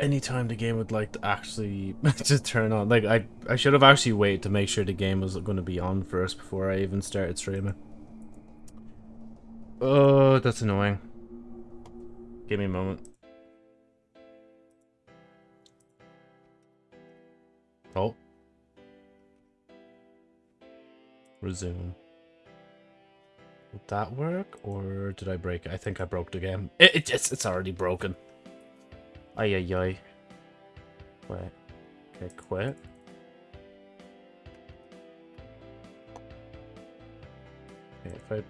anytime the game would like to actually just turn on. Like I I should have actually waited to make sure the game was going to be on first before I even started streaming. Oh, that's annoying. Give me a moment. Oh. Resume. Would that work, or did I break it? I think I broke the game. It, it it's, it's already broken. Ay, ay, ay. Wait. Okay, quit. Okay, if I...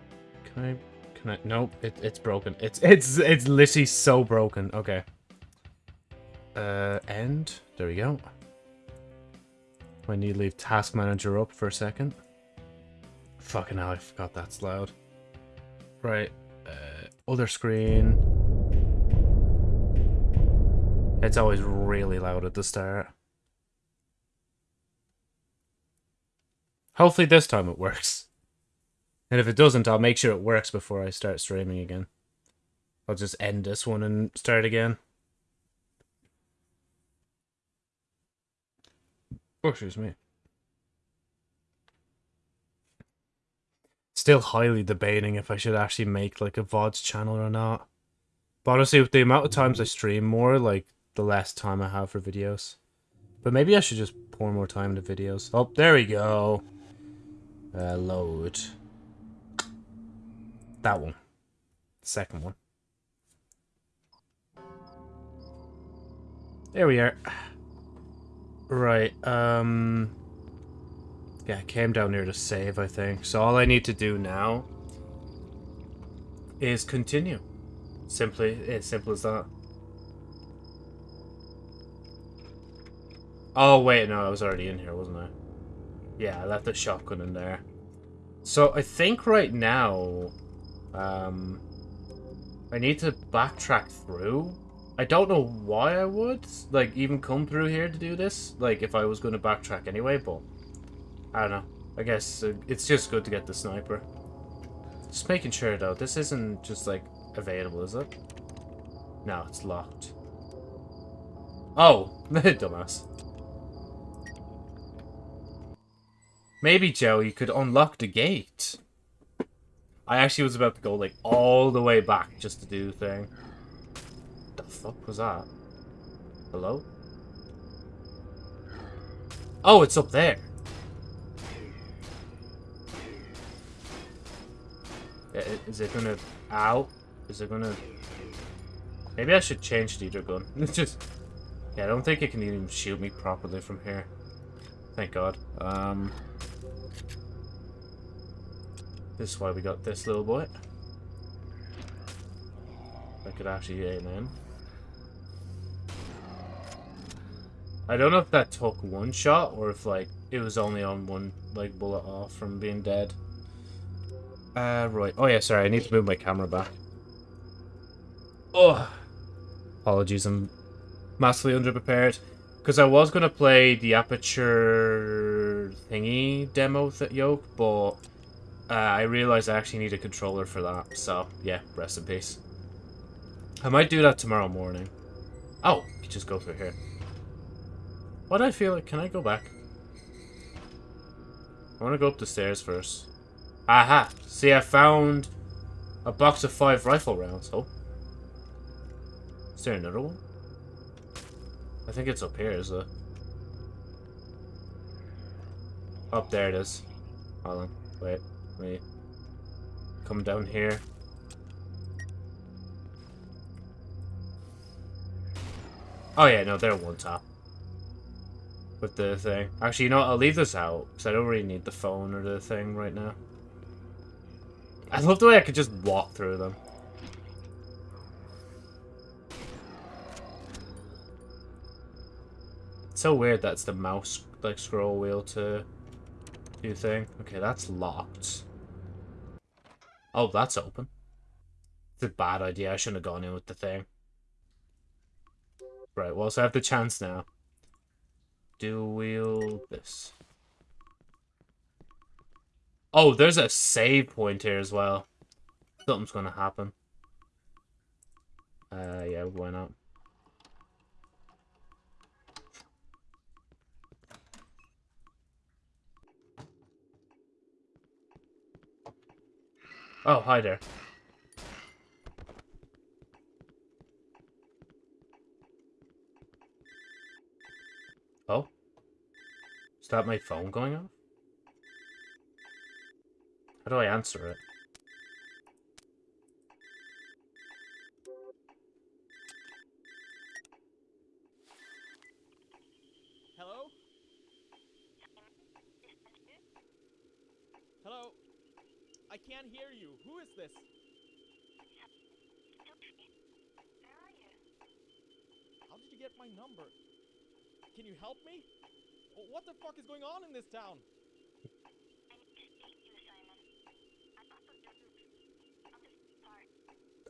Can I... Can I... Nope, it, it's broken. It's, it's, it's literally so broken. Okay. Uh, end. There we go. I need to leave Task Manager up for a second. Fucking hell, I forgot that's loud. Right. Uh, other screen. It's always really loud at the start. Hopefully this time it works. And if it doesn't, I'll make sure it works before I start streaming again. I'll just end this one and start again. Oh, excuse me. Still highly debating if I should actually make like a VODs channel or not. But honestly, with the amount of times I stream more, like the less time I have for videos. But maybe I should just pour more time into videos. Oh, there we go. Uh, load. That one. Second one. There we are. Right, um... Yeah, I came down here to save, I think. So all I need to do now is continue. Simply, as simple as that. Oh, wait, no, I was already in here, wasn't I? Yeah, I left the shotgun in there. So I think right now, um, I need to backtrack through. I don't know why I would, like, even come through here to do this. Like, if I was going to backtrack anyway, but I don't know. I guess it's just good to get the sniper. Just making sure, though, this isn't just, like, available, is it? No, it's locked. Oh, dumbass. Maybe, Joe, you could unlock the gate. I actually was about to go, like, all the way back just to do the thing. The fuck was that? Hello? Oh, it's up there. Is it gonna... Ow? Is it gonna... Maybe I should change the other gun. It's just... Yeah, I don't think it can even shoot me properly from here. Thank God. Um... This is why we got this little boy. I could actually aim in. I don't know if that took one shot or if like it was only on one like bullet off from being dead. Uh right. Oh yeah, sorry, I need to move my camera back. Oh apologies, I'm massively underprepared. Because I was gonna play the aperture thingy demo th yoke, but uh, I realized I actually need a controller for that. So, yeah, rest in peace. I might do that tomorrow morning. Oh, you just go through here. What I feel like? Can I go back? I want to go up the stairs first. Aha! See, I found a box of five rifle rounds. Oh. Is there another one? I think it's up here, is it? Up there it is. Hold on. Wait. Wait. Come down here. Oh yeah, no, they're one top. With the thing. Actually, you know what? I'll leave this out. Because I don't really need the phone or the thing right now. I love the way I could just walk through them. It's so weird that's the mouse, like, scroll wheel to do thing. Okay, that's locked. Oh, that's open. It's a bad idea. I shouldn't have gone in with the thing. Right, well, so I have the chance now. Do wheel this. Oh, there's a save point here as well. Something's gonna happen. Uh, yeah, why not? Oh, hi there. Oh? Is that my phone going off? How do I answer it? Hello? Hello? I can't hear you. Who is this? Where are you? How did you get my number? Can you help me? What the fuck is going on in this town?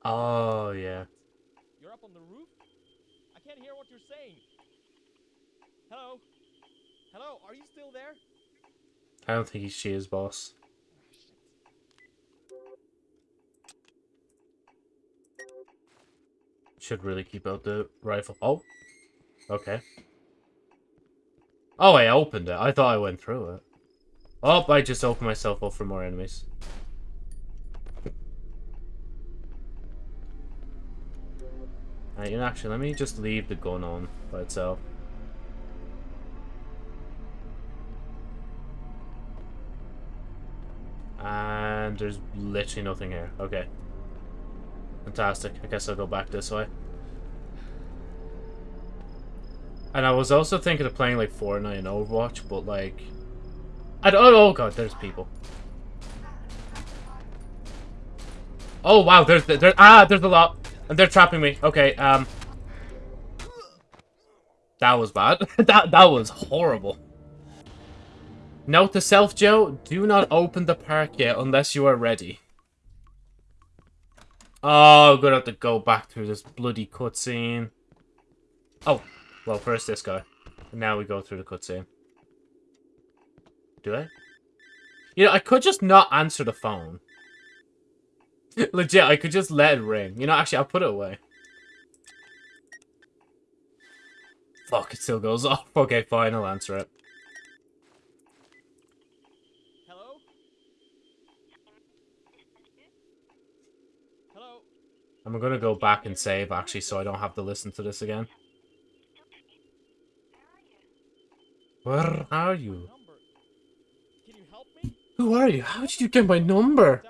Oh, yeah. You're up on the roof? I can't hear what you're saying. Hello? Hello? Are you still there? I don't think she is, boss. Should really keep out the rifle. Oh. Okay. Oh, I opened it. I thought I went through it. Oh, I just opened myself up for more enemies. Alright, know, actually, let me just leave the gun on by itself. And there's literally nothing here. Okay. Fantastic. I guess I'll go back this way. And I was also thinking of playing like Fortnite and Overwatch, but like... I don't, oh god, there's people. Oh wow, there's, there, ah, there's a lot. And they're trapping me. Okay, um... That was bad. that, that was horrible. Note to self, Joe, do not open the park yet unless you are ready. Oh, gonna have to go back through this bloody cutscene. Oh, well, first this guy. Now we go through the cutscene. Do I? You know, I could just not answer the phone. Legit, I could just let it ring. You know, actually, I'll put it away. Fuck, it still goes off. Okay, fine, I'll answer it. Hello? Hello? I'm gonna go back and save, actually, so I don't have to listen to this again. Where are you? Can you help me? Who are you? How did you get my number?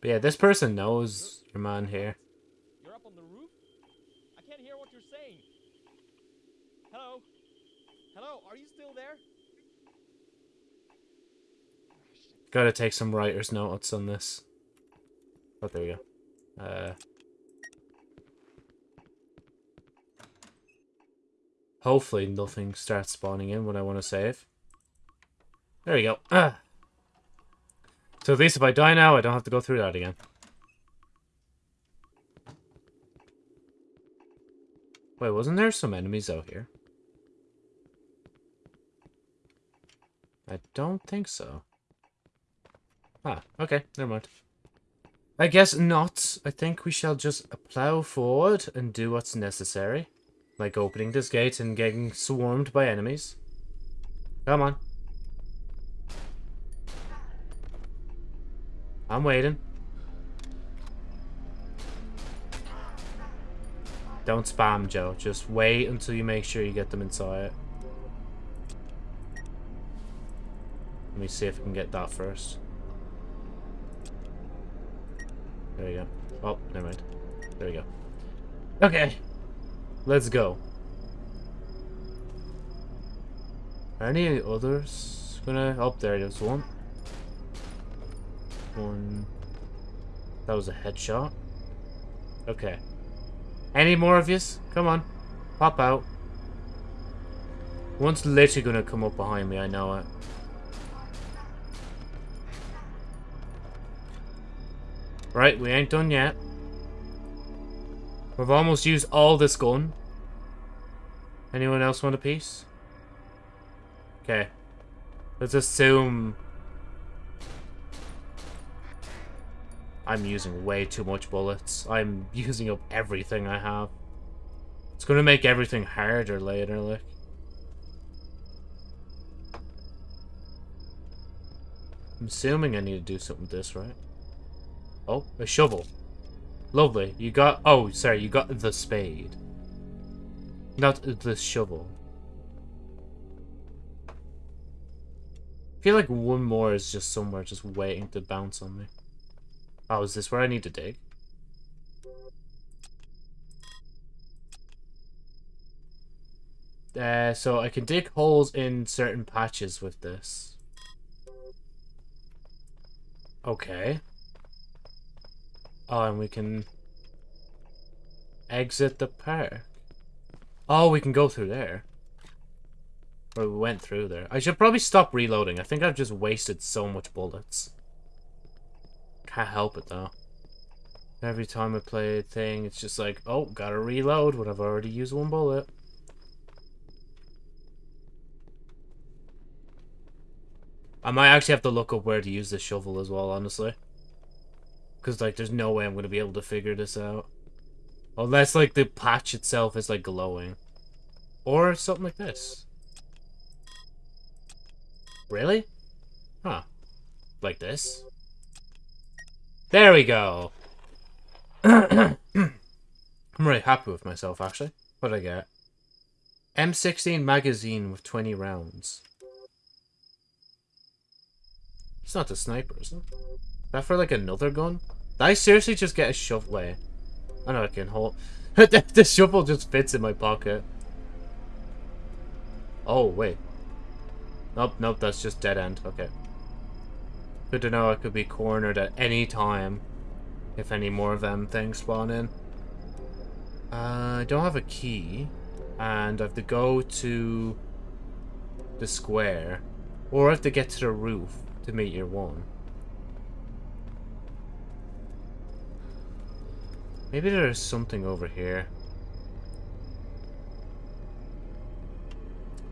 But yeah, this person knows your man here. You're up on the roof? I can't hear what you're saying. Hello? Hello? Are you still there? Gotta take some writer's notes on this. Oh, there we go. Uh, hopefully nothing starts spawning in when I want to save. There you go. Ah. So at least if I die now, I don't have to go through that again. Wait, wasn't there some enemies out here? I don't think so. Ah, okay, never mind. I guess not. I think we shall just plow forward and do what's necessary. Like opening this gate and getting swarmed by enemies. Come on. I'm waiting. Don't spam, Joe. Just wait until you make sure you get them inside. Let me see if I can get that first. There we go. Oh, never mind. There we go. Okay. Let's go. Are any others gonna... Oh, there is. One. One. That was a headshot. Okay. Any more of yous? Come on. Pop out. One's literally gonna come up behind me, I know it. Right, we ain't done yet. We've almost used all this gun. Anyone else want a piece? Okay. Let's assume... I'm using way too much bullets. I'm using up everything I have. It's gonna make everything harder later, like. I'm assuming I need to do something with this, right? Oh, a shovel. Lovely. You got... Oh, sorry, you got the spade. Not the shovel. I feel like one more is just somewhere just waiting to bounce on me. Oh, is this where I need to dig? Uh, so I can dig holes in certain patches with this. Okay. Oh, and we can exit the park. Oh, we can go through there. Or we went through there. I should probably stop reloading. I think I've just wasted so much bullets. Can't help it, though. Every time I play a thing, it's just like, oh, gotta reload when I've already used one bullet. I might actually have to look up where to use this shovel as well, honestly. Because, like, there's no way I'm going to be able to figure this out. Unless, like, the patch itself is, like, glowing. Or something like this. Really? Huh. Like this? There we go! I'm really happy with myself, actually. What did I get? M16 magazine with 20 rounds. It's not the sniper, is it? Is that for like another gun? Did I seriously just get a shovel? I know I can hold... the shovel just fits in my pocket. Oh, wait. Nope, nope, that's just dead end. Okay. Good to know I could be cornered at any time. If any more of them things spawn in. Uh, I don't have a key. And I have to go to the square. Or I have to get to the roof to meet your one. Maybe there's something over here.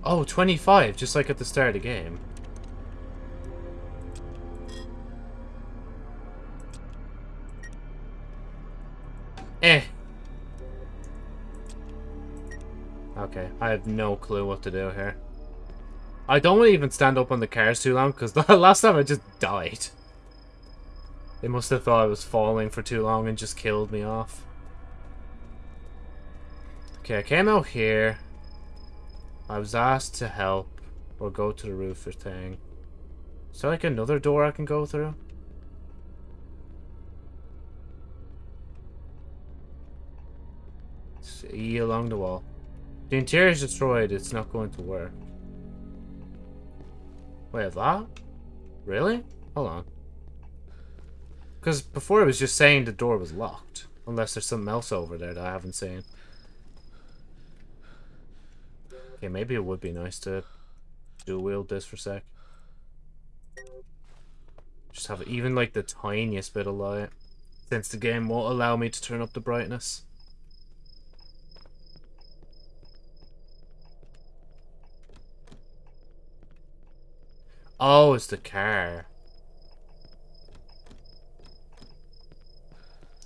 Oh, 25, just like at the start of the game. Eh. Okay, I have no clue what to do here. I don't want to even stand up on the cars too long, because the last time I just died. They must have thought I was falling for too long and just killed me off. Okay, I came out here. I was asked to help or go to the roof or thing. Is there like another door I can go through? E along the wall. The interior is destroyed. It's not going to work. Wait, that? Really? Hold on. Because before it was just saying the door was locked. Unless there's something else over there that I haven't seen. Okay, maybe it would be nice to dual wield this for a sec. Just have even like the tiniest bit of light. Since the game won't allow me to turn up the brightness. Oh, it's the car.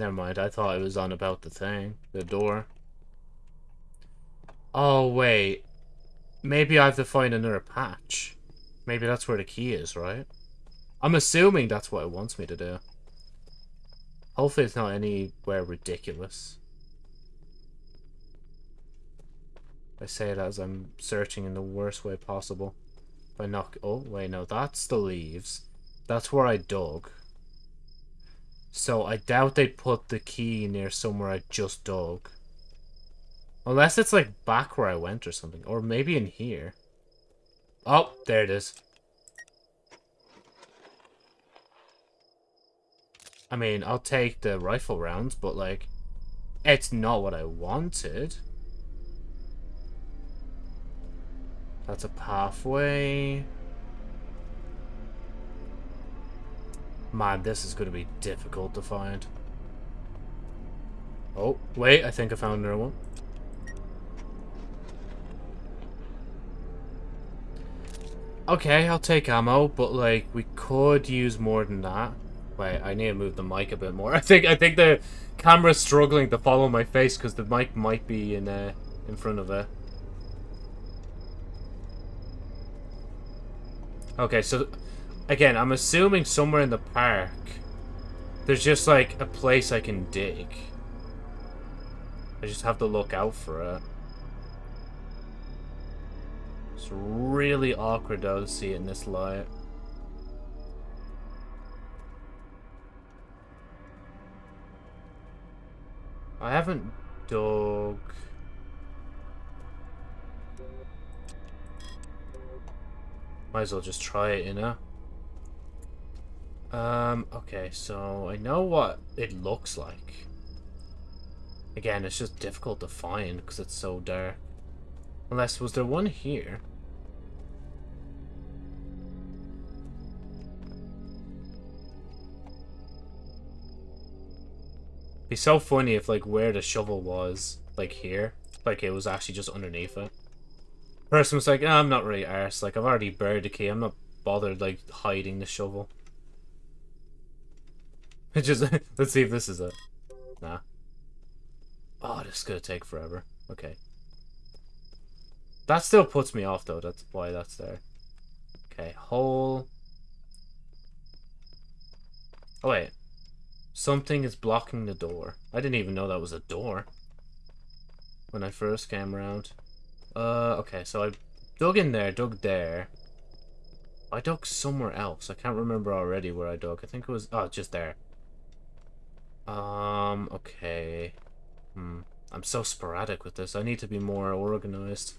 Never mind, I thought it was on about the thing. The door. Oh, wait. Maybe I have to find another patch. Maybe that's where the key is, right? I'm assuming that's what it wants me to do. Hopefully it's not anywhere ridiculous. I say that as I'm searching in the worst way possible. If I knock... Oh, wait, no. That's the leaves. That's where I dug. So I doubt they'd put the key near somewhere I just dug. Unless it's like back where I went or something. Or maybe in here. Oh, there it is. I mean, I'll take the rifle rounds, but like, it's not what I wanted. That's a pathway. Man, this is going to be difficult to find. Oh, wait, I think I found another one. Okay, I'll take ammo, but like, we could use more than that. Wait, I need to move the mic a bit more. I think I think the camera's struggling to follow my face because the mic might be in uh, in front of it. Okay, so Again, I'm assuming somewhere in the park, there's just like a place I can dig. I just have to look out for it. It's really awkward though to see it in this light. I haven't dug... Might as well just try it, you know? Um, okay, so I know what it looks like. Again, it's just difficult to find because it's so dark. Unless, was there one here? Be so funny if, like, where the shovel was, like, here. Like, it was actually just underneath it. Person was like, oh, I'm not really arse. Like, I've already buried the key. I'm not bothered, like, hiding the shovel. just, let's see if this is it. Nah. Oh, this is gonna take forever. Okay. That still puts me off, though. That's why that's there. Okay, hole. Oh, wait. Something is blocking the door. I didn't even know that was a door. When I first came around. Uh, okay, so I dug in there, dug there. I dug somewhere else. I can't remember already where I dug. I think it was... Oh, just there. Um, okay. Hmm. I'm so sporadic with this. I need to be more organized.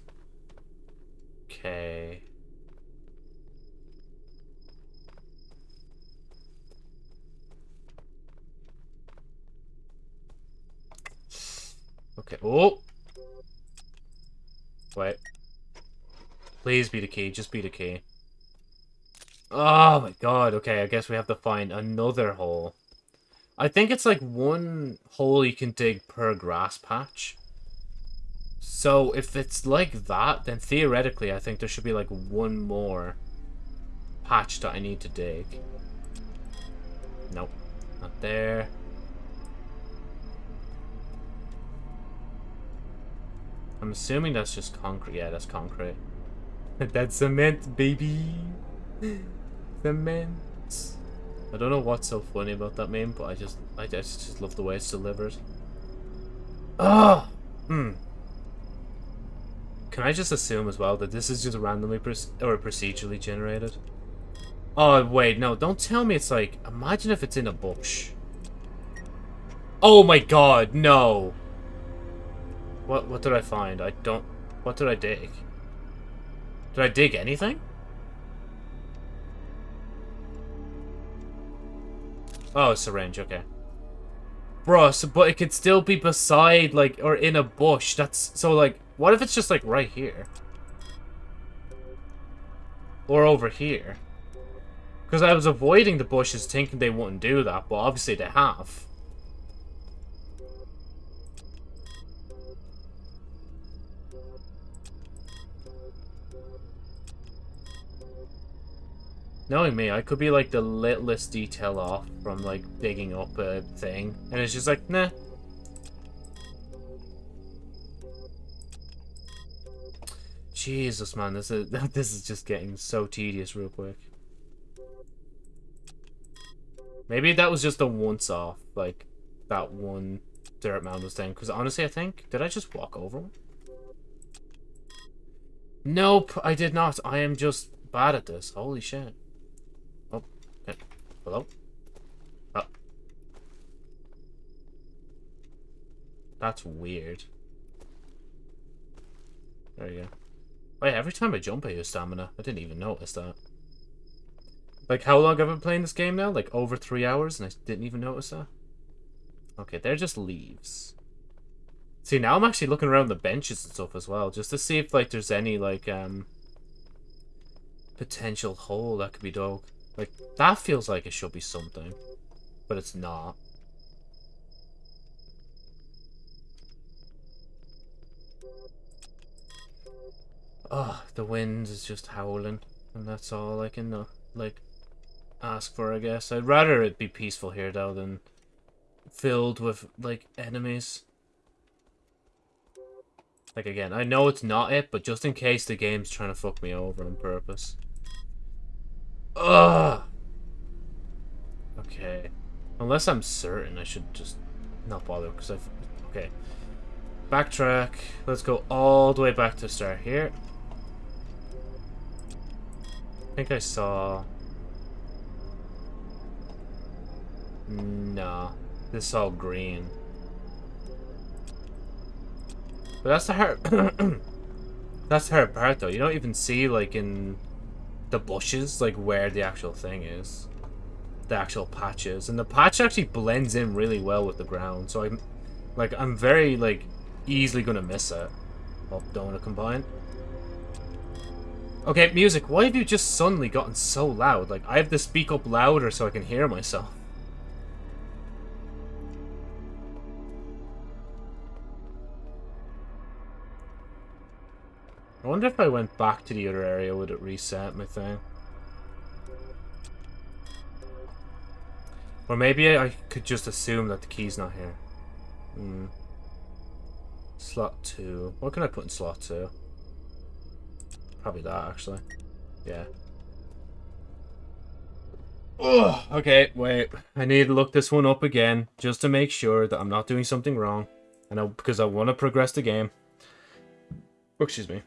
Okay. Okay. Oh! Wait. Please be the key. Just be the key. Oh my god. Okay, I guess we have to find another hole. I think it's like one hole you can dig per grass patch. So if it's like that, then theoretically I think there should be like one more patch that I need to dig. Nope. Not there. I'm assuming that's just concrete. Yeah, that's concrete. that's cement, baby. cement. I don't know what's so funny about that meme, but I just, I just, just love the way it's delivered. Ah, hmm. Can I just assume as well that this is just randomly or procedurally generated? Oh wait, no! Don't tell me it's like. Imagine if it's in a bush. Oh my god, no! What? What did I find? I don't. What did I dig? Did I dig anything? Oh, syringe, okay. Bro, so, but it could still be beside, like, or in a bush. That's, so, like, what if it's just, like, right here? Or over here? Because I was avoiding the bushes thinking they wouldn't do that, but obviously they have. Knowing me, I could be like the littlest detail off from like digging up a thing, and it's just like, nah. Jesus, man, this is this is just getting so tedious real quick. Maybe that was just a once off, like that one dirt mountains thing. Because honestly, I think did I just walk over one? Nope, I did not. I am just bad at this. Holy shit. Hello? Oh. That's weird. There you go. Wait, every time I jump I use stamina. I didn't even notice that. Like, how long have I been playing this game now? Like, over three hours, and I didn't even notice that? Okay, they're just leaves. See, now I'm actually looking around the benches and stuff as well, just to see if, like, there's any, like, um... Potential hole that could be dug. Like, that feels like it should be something. But it's not. Oh, the wind is just howling. And that's all I can, uh, like, ask for, I guess. I'd rather it be peaceful here, though, than filled with, like, enemies. Like, again, I know it's not it, but just in case the game's trying to fuck me over on purpose. Ugh. Okay. Unless I'm certain, I should just not bother, because I've... Okay. Backtrack. Let's go all the way back to start here. I think I saw... No. This is all green. But that's the hard... that's the hard part, though. You don't even see, like, in the bushes, like, where the actual thing is. The actual patches. And the patch actually blends in really well with the ground. So I'm, like, I'm very, like, easily gonna miss it. Oh, don't want to combine. Okay, music, why have you just suddenly gotten so loud? Like, I have to speak up louder so I can hear myself. I wonder if I went back to the other area, would it reset my thing? Or maybe I could just assume that the key's not here. Hmm. Slot 2. What can I put in slot 2? Probably that, actually. Yeah. Oh, okay, wait. I need to look this one up again, just to make sure that I'm not doing something wrong. And I, because I want to progress the game. Oh, excuse me.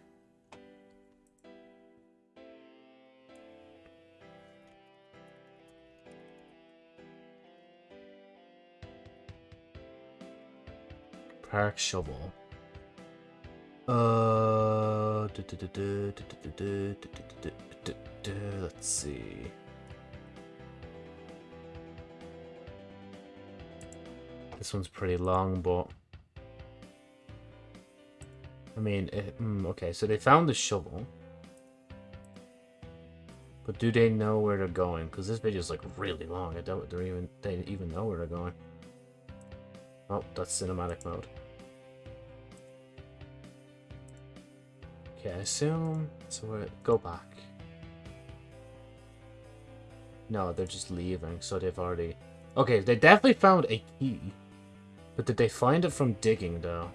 Park shovel. Uh, let's see. This one's pretty long, but I mean, it, mm, okay. So they found the shovel, but do they know where they're going? Because this video is like really long. I doubt they even they even know where they're going. Oh, that's cinematic mode. Okay, I assume... So we go back. No, they're just leaving, so they've already... Okay, they definitely found a key. But did they find it from digging, though?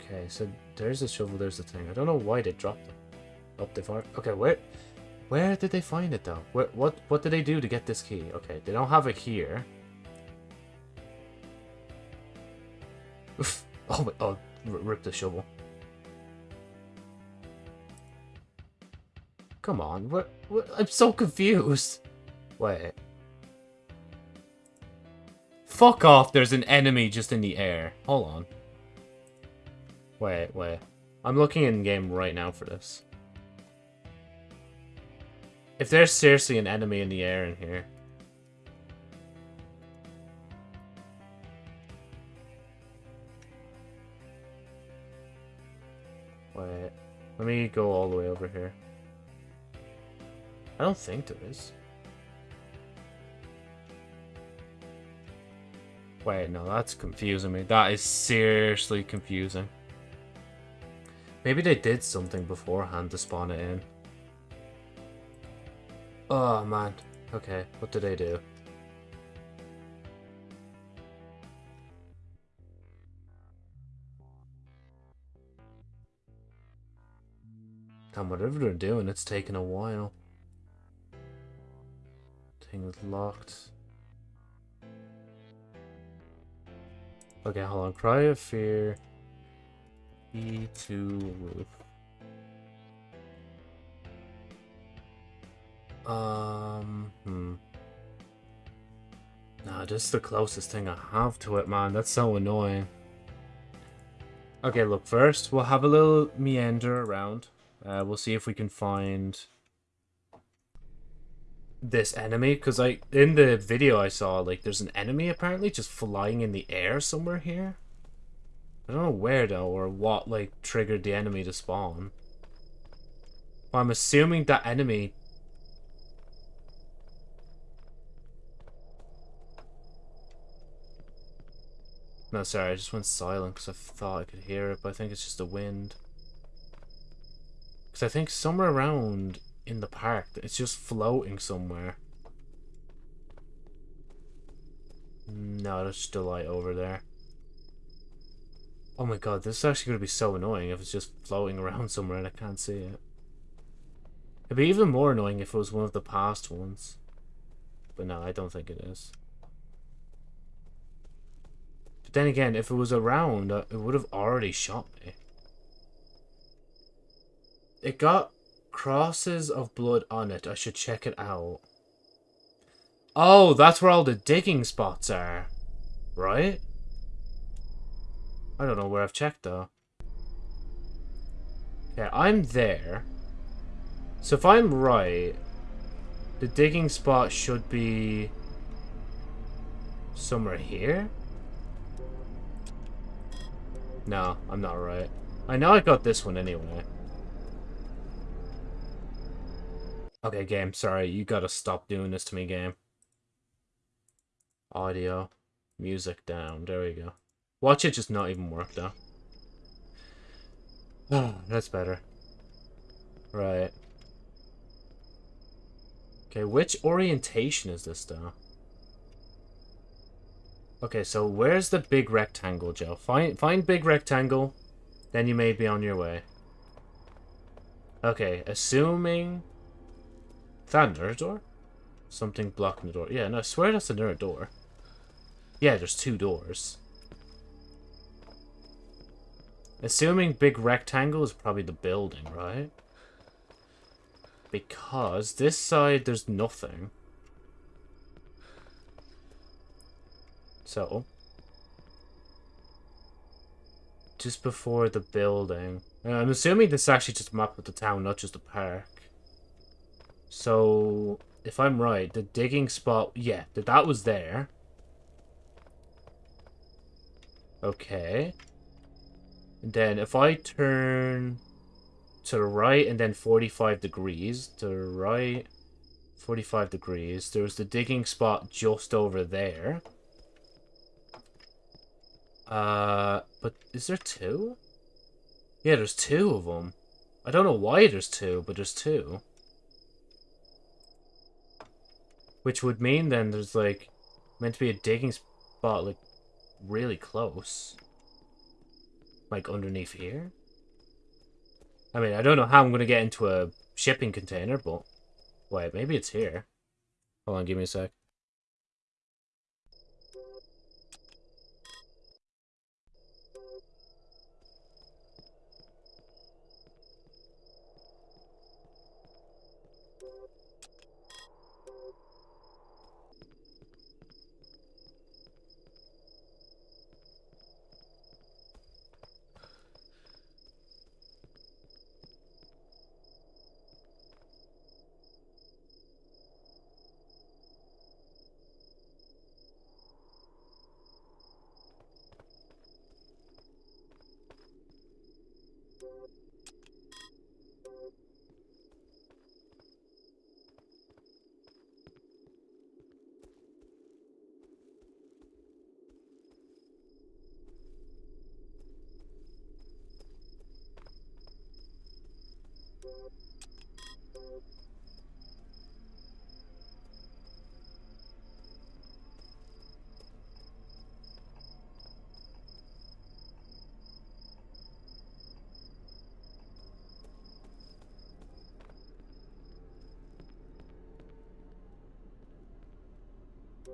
Okay, so there's a shovel, there's the thing. I don't know why they dropped it. Oh, Up they far. Okay, where... Where did they find it, though? Where, what, what did they do to get this key? Okay, they don't have it here. Oh, oh, rip the shovel. Come on, what, what? I'm so confused. Wait. Fuck off, there's an enemy just in the air. Hold on. Wait, wait. I'm looking in-game right now for this. If there's seriously an enemy in the air in here, Let me go all the way over here. I don't think there is. Wait, no, that's confusing me. That is seriously confusing. Maybe they did something beforehand to spawn it in. Oh, man. Okay, what did they do? And whatever they're doing, it's taking a while. Thing is locked. Okay, hold on. Cry of Fear. E2 roof. Um, hmm. Nah, this is the closest thing I have to it, man. That's so annoying. Okay, look, first, we'll have a little meander around. Uh, we'll see if we can find this enemy because I in the video I saw like there's an enemy apparently just flying in the air somewhere here. I don't know where though or what like triggered the enemy to spawn. But I'm assuming that enemy No, sorry, I just went silent because I thought I could hear it, but I think it's just the wind. Because I think somewhere around in the park, it's just floating somewhere. No, there's still light over there. Oh my god, this is actually going to be so annoying if it's just floating around somewhere and I can't see it. It'd be even more annoying if it was one of the past ones. But no, I don't think it is. But then again, if it was around, uh, it would have already shot me. It got crosses of blood on it. I should check it out. Oh, that's where all the digging spots are. Right? I don't know where I've checked, though. Okay, I'm there. So if I'm right, the digging spot should be somewhere here? No, I'm not right. I know I got this one anyway. Okay, game, sorry. You gotta stop doing this to me, game. Audio. Music down. There we go. Watch it just not even work, though. Oh, that's better. Right. Okay, which orientation is this, though? Okay, so where's the big rectangle, Joe? Find find big rectangle, then you may be on your way. Okay, assuming... That door? Something blocking the door. Yeah, no, I swear that's another door. Yeah, there's two doors. Assuming big rectangle is probably the building, right? Because this side, there's nothing. So. Just before the building. Uh, I'm assuming this is actually just a map of the town, not just a park. So, if I'm right, the digging spot, yeah, that was there. Okay. And then if I turn to the right and then 45 degrees, to the right, 45 degrees, there's the digging spot just over there. Uh, but is there two? Yeah, there's two of them. I don't know why there's two, but there's two. Which would mean then there's like meant to be a digging spot like really close. Like underneath here. I mean, I don't know how I'm going to get into a shipping container, but... Wait, maybe it's here. Hold on, give me a sec.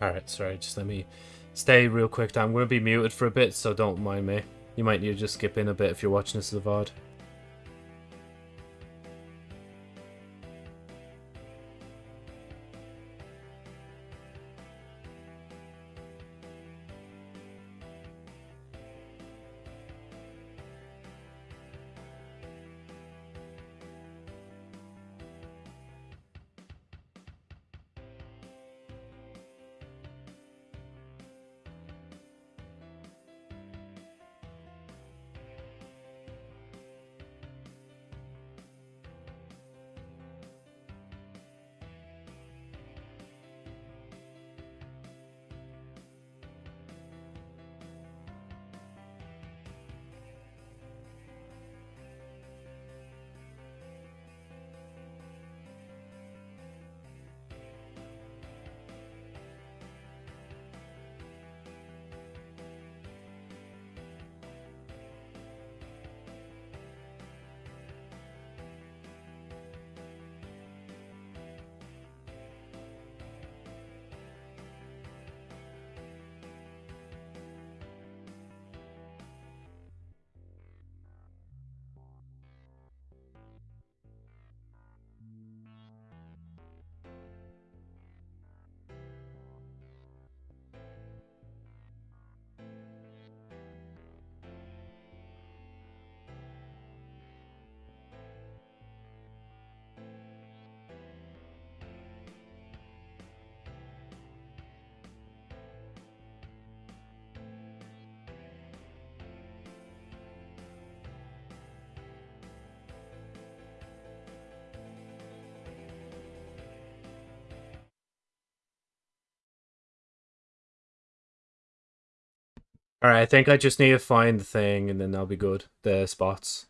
Alright, sorry, just let me stay real quick. I'm going to be muted for a bit, so don't mind me. You might need to just skip in a bit if you're watching this as a VOD. Alright, I think I just need to find the thing and then I'll be good. The spots.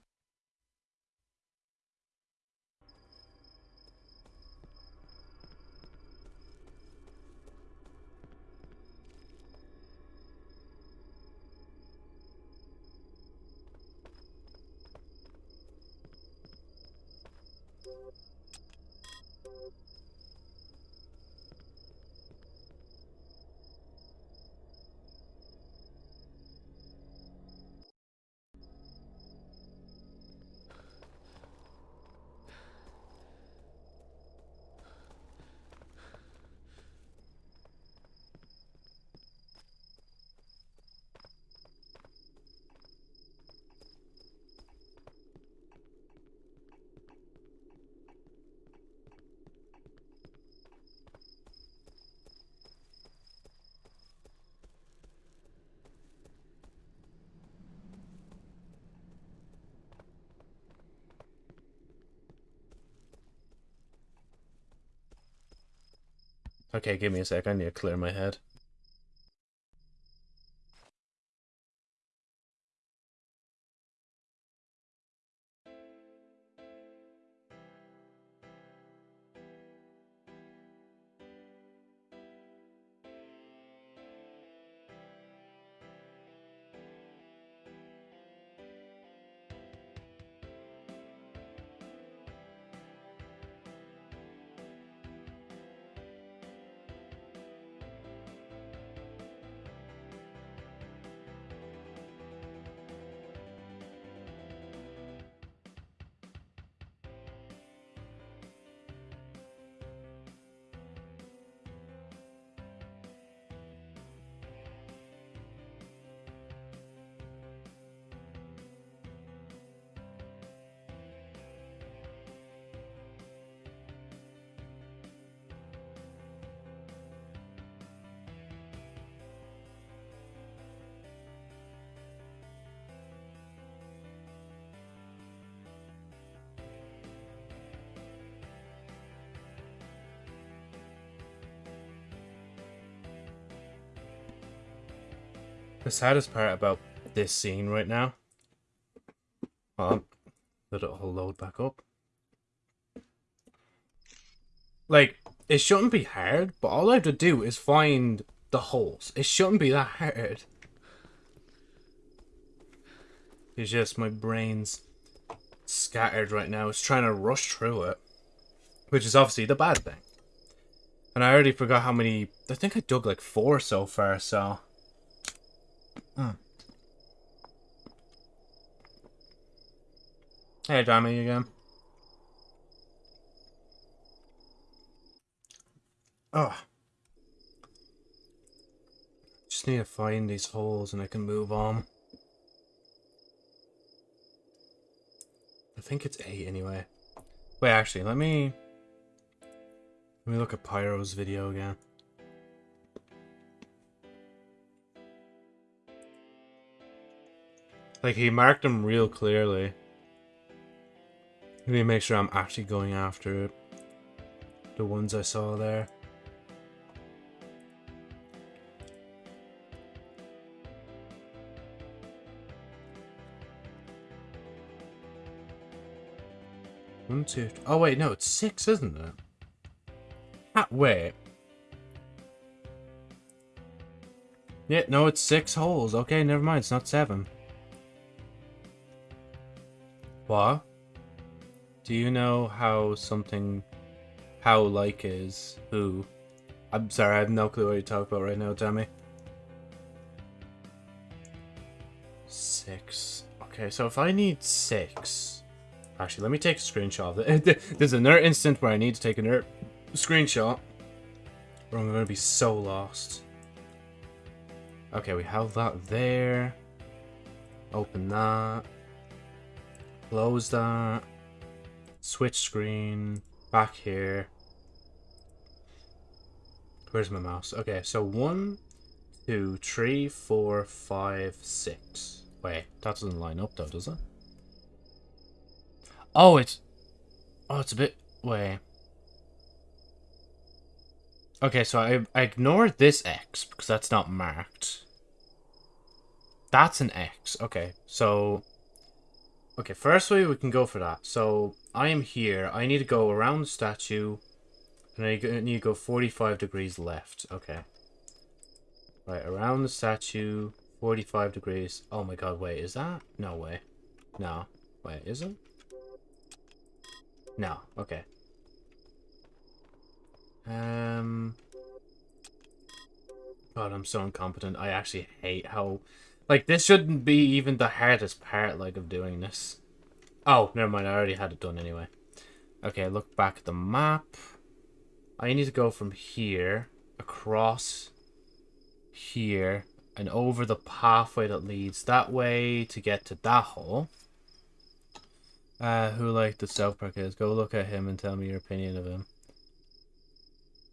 Okay, give me a sec. I need to clear my head. The saddest part about this scene right now, well, let it all load back up. Like, it shouldn't be hard, but all I have to do is find the holes. It shouldn't be that hard. It's just my brain's scattered right now. It's trying to rush through it, which is obviously the bad thing. And I already forgot how many... I think I dug like four so far, so... Hmm. Hey, Tommy, again. Oh. Just need to find these holes and I can move on. I think it's eight anyway. Wait, actually, let me... Let me look at Pyro's video again. Like, he marked them real clearly. Let me make sure I'm actually going after it. The ones I saw there. One, two. Oh wait, no, it's six, isn't it? Ah, wait. Yeah, no, it's six holes. Okay, never mind. It's not seven. What? Do you know how something, how like is who? I'm sorry, I have no clue what you're talking about right now, Tommy. Six. Okay, so if I need six. Actually, let me take a screenshot. There's another instant where I need to take another screenshot. Or I'm going to be so lost. Okay, we have that there. Open that. Close that. Switch screen. Back here. Where's my mouse? Okay, so one, two, three, four, five, six. Wait, that doesn't line up though, does it? Oh, it's... Oh, it's a bit... Wait. Okay, so I, I this X, because that's not marked. That's an X. Okay, so... Okay, first way we can go for that. So, I am here. I need to go around the statue. And I need to go 45 degrees left. Okay. Right, around the statue, 45 degrees. Oh my god, wait, is that? No way. No. Wait, is it? No. Okay. Um. God, I'm so incompetent. I actually hate how... Like, this shouldn't be even the hardest part, like, of doing this. Oh, never mind. I already had it done anyway. Okay, look back at the map. I need to go from here, across here, and over the pathway that leads that way to get to that hole. Uh, who like the South Park is? Go look at him and tell me your opinion of him.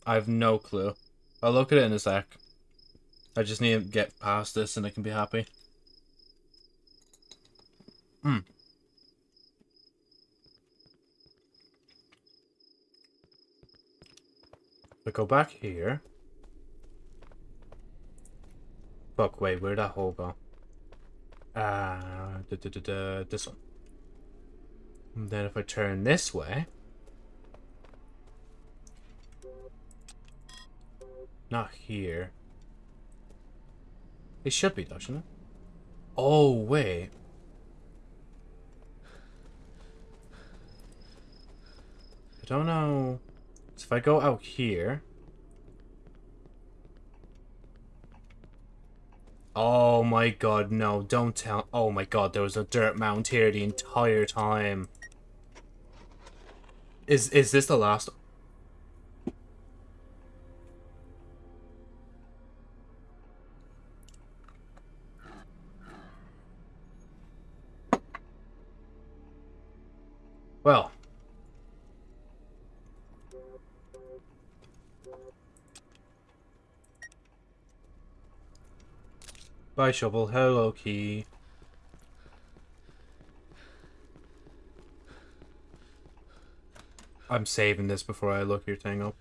I have no clue. I'll look at it in a sec. I just need to get past this and I can be happy. Hmm. I go back here. Fuck, wait, where'd that hole go? Uh, da, da, this one. And then if I turn this way... Not here. It should be, though, shouldn't it? Oh, wait. I don't know. So if I go out here... Oh my god, no, don't tell- Oh my god, there was a dirt mound here the entire time. Is is this the last? Well. Bye, Shovel. Hello, Key. I'm saving this before I look your thing up.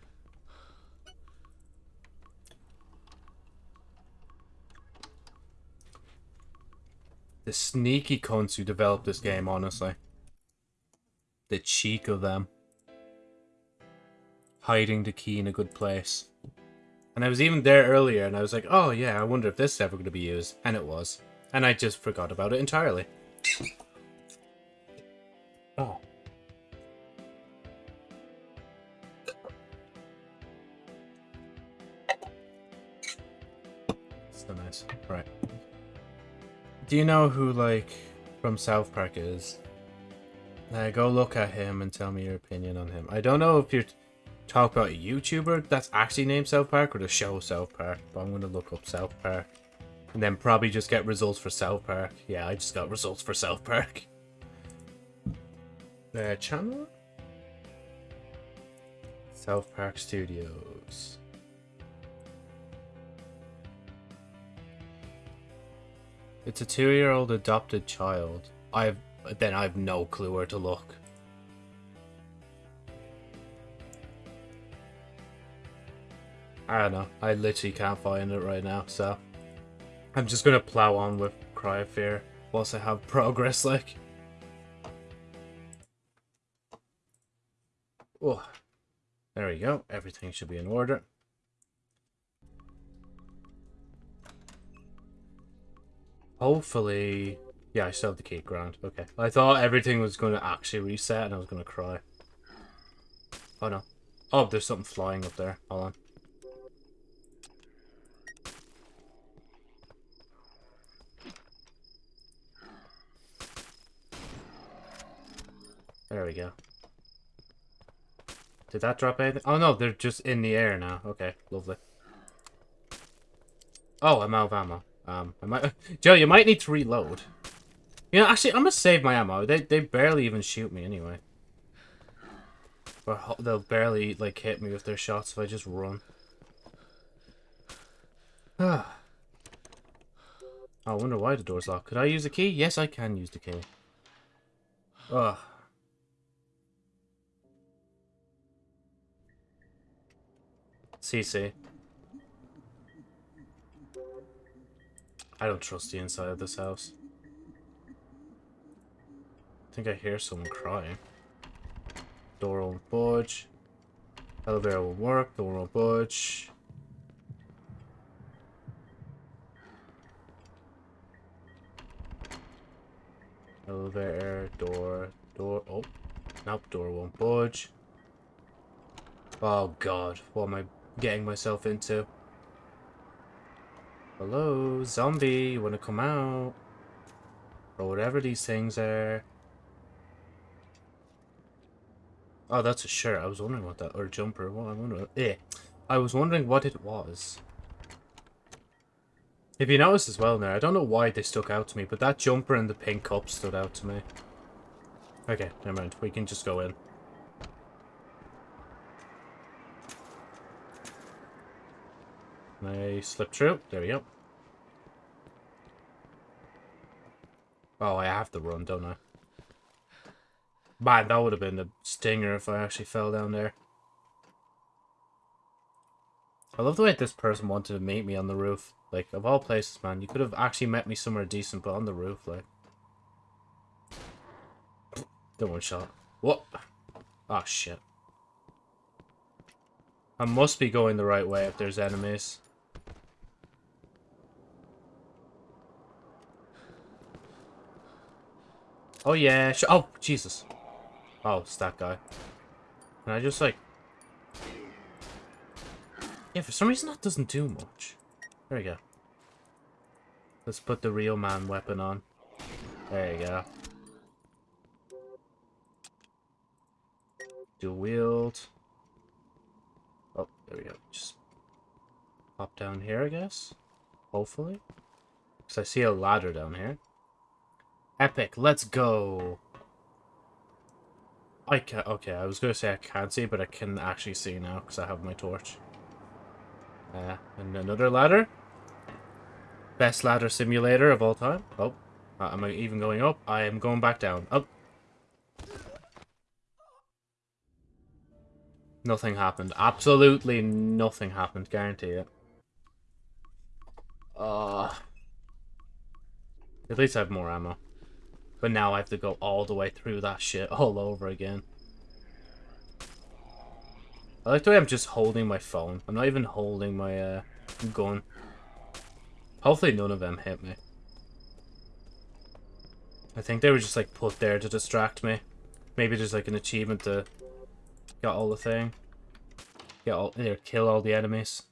The sneaky cunts who developed this game, honestly. The cheek of them. Hiding the key in a good place. And I was even there earlier and I was like, oh yeah, I wonder if this is ever going to be used. And it was. And I just forgot about it entirely. Oh. So nice. Right. Do you know who, like, from South Park is? Uh, go look at him and tell me your opinion on him. I don't know if you're talking about a YouTuber that's actually named South Park or the show South Park, but I'm going to look up South Park. And then probably just get results for South Park. Yeah, I just got results for South Park. Uh, channel? South Park Studios. It's a two-year-old adopted child. I've then I've no clue where to look. I don't know. I literally can't find it right now, so I'm just gonna plow on with Cry of Fear whilst I have progress, like. Oh, there we go. Everything should be in order. Hopefully... Yeah, I still have the key ground. Okay. I thought everything was going to actually reset and I was going to cry. Oh, no. Oh, there's something flying up there. Hold on. There we go. Did that drop anything? Oh no, they're just in the air now. Okay, lovely. Oh, I'm out of ammo. Um, I might, Joe, you might need to reload. You know, actually, I'm gonna save my ammo. They they barely even shoot me anyway. Or they'll barely like hit me with their shots if I just run. Ah. I wonder why the door's locked. Could I use the key? Yes, I can use the key. Ugh. CC. I don't trust the inside of this house. I think I hear someone crying. Door won't budge. Elevator will work, door won't budge. Elevator, door, door, oh. Nope, door won't budge. Oh god, what am I getting myself into? Hello, zombie, you wanna come out? Or whatever these things are. Oh, that's a shirt. I was wondering what that, or jumper. What I wonder. Eh, I was wondering what it was. If you notice as well now, I don't know why they stuck out to me, but that jumper and the pink cup stood out to me. Okay, never mind. We can just go in. I slip through? There we go. Oh, I have to run, don't I? Man, that would have been a stinger if I actually fell down there. I love the way this person wanted to meet me on the roof. Like, of all places, man, you could have actually met me somewhere decent, but on the roof, like. The one shot. What? Oh, shit. I must be going the right way if there's enemies. Oh, yeah. oh, Jesus. Oh, it's that guy. And I just, like... Yeah, for some reason that doesn't do much. There we go. Let's put the real man weapon on. There you go. Dual wield. Oh, there we go. Just pop down here, I guess. Hopefully. Because I see a ladder down here. Epic, let's go. I can okay, I was gonna say I can't see, but I can actually see now because I have my torch. Uh, and another ladder. Best ladder simulator of all time. Oh, uh, am I even going up? I am going back down. Up. Nothing happened. Absolutely nothing happened. Guarantee it. Uh, at least I have more ammo. But now I have to go all the way through that shit all over again. I like the way I'm just holding my phone. I'm not even holding my uh, gun. Hopefully none of them hit me. I think they were just like put there to distract me. Maybe there's like an achievement to get all the thing. Get all, or kill all the enemies.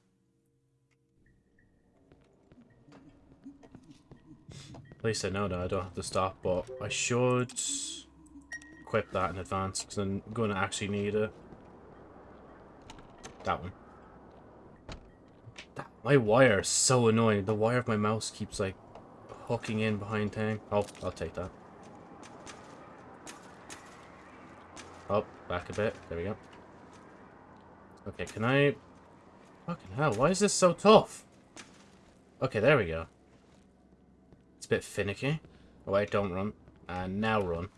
At least I know that I don't have to stop, but I should equip that in advance because I'm going to actually need it. That one. That, my wire is so annoying. The wire of my mouse keeps like hooking in behind thing. Oh, I'll take that. Oh, back a bit. There we go. Okay, can I... Fucking hell, why is this so tough? Okay, there we go. It's a bit finicky. Oh, wait, don't run. And now run.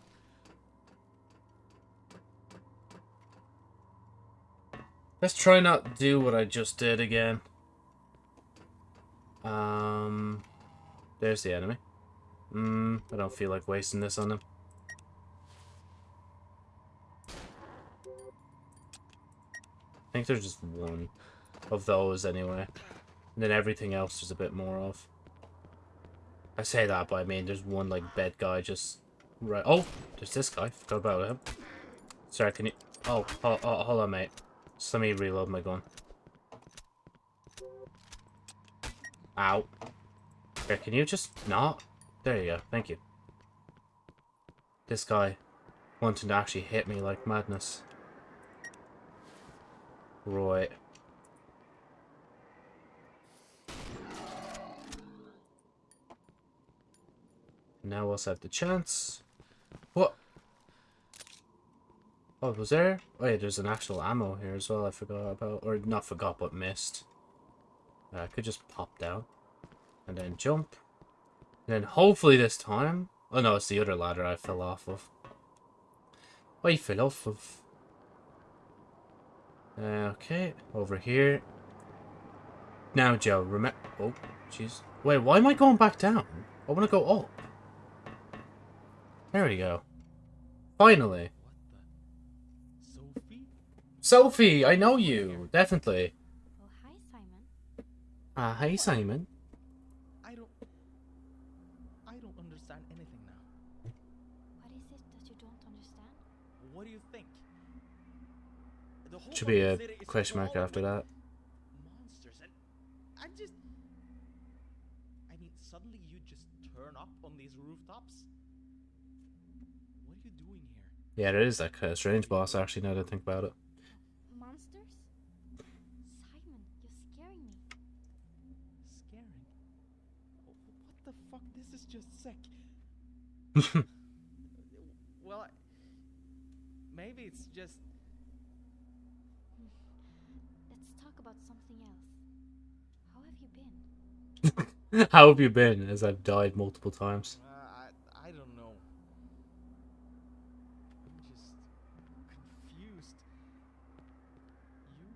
Let's try not do what I just did again. Um, there's the enemy. Hmm, I don't feel like wasting this on him. I think there's just one of those anyway. And then everything else there's a bit more of. I say that, but I mean there's one like bed guy just right. Oh, there's this guy. Forgot about him. Sorry, can you? Oh, oh, oh hold on, mate. Just let me reload my gun. Ow. Okay, can you just not? There you go. Thank you. This guy wanting to actually hit me like madness. Right. Now also have the chance. What? Oh, was there? Oh yeah, there's an actual ammo here as well I forgot about. Or not forgot, but missed. Uh, I could just pop down. And then jump. And then hopefully this time... Oh no, it's the other ladder I fell off of. I fell off of. Uh, okay, over here. Now, Joe, remember... Oh, jeez. Wait, why am I going back down? I want to go up. There we go. Finally. What the? Sophie? Sophie, I know you. Definitely. Oh, hi, Simon. Ah, hey, Simon. I don't. I don't understand anything now. What is it that you don't understand? What do you think? The whole Should be a fucking city is question mark after that. Monsters and I just. I mean, suddenly you just turn up on these rooftops. What are you doing here? Yeah, it is that kind of strange boss, actually, now that I think about it. Monsters? Simon, you're scaring me. Scaring. Oh, What the fuck? This is just sick. well, I, maybe it's just. Let's talk about something else. How have you been? How have you been, as I've died multiple times? Uh, I, I don't know. I'm just confused. You?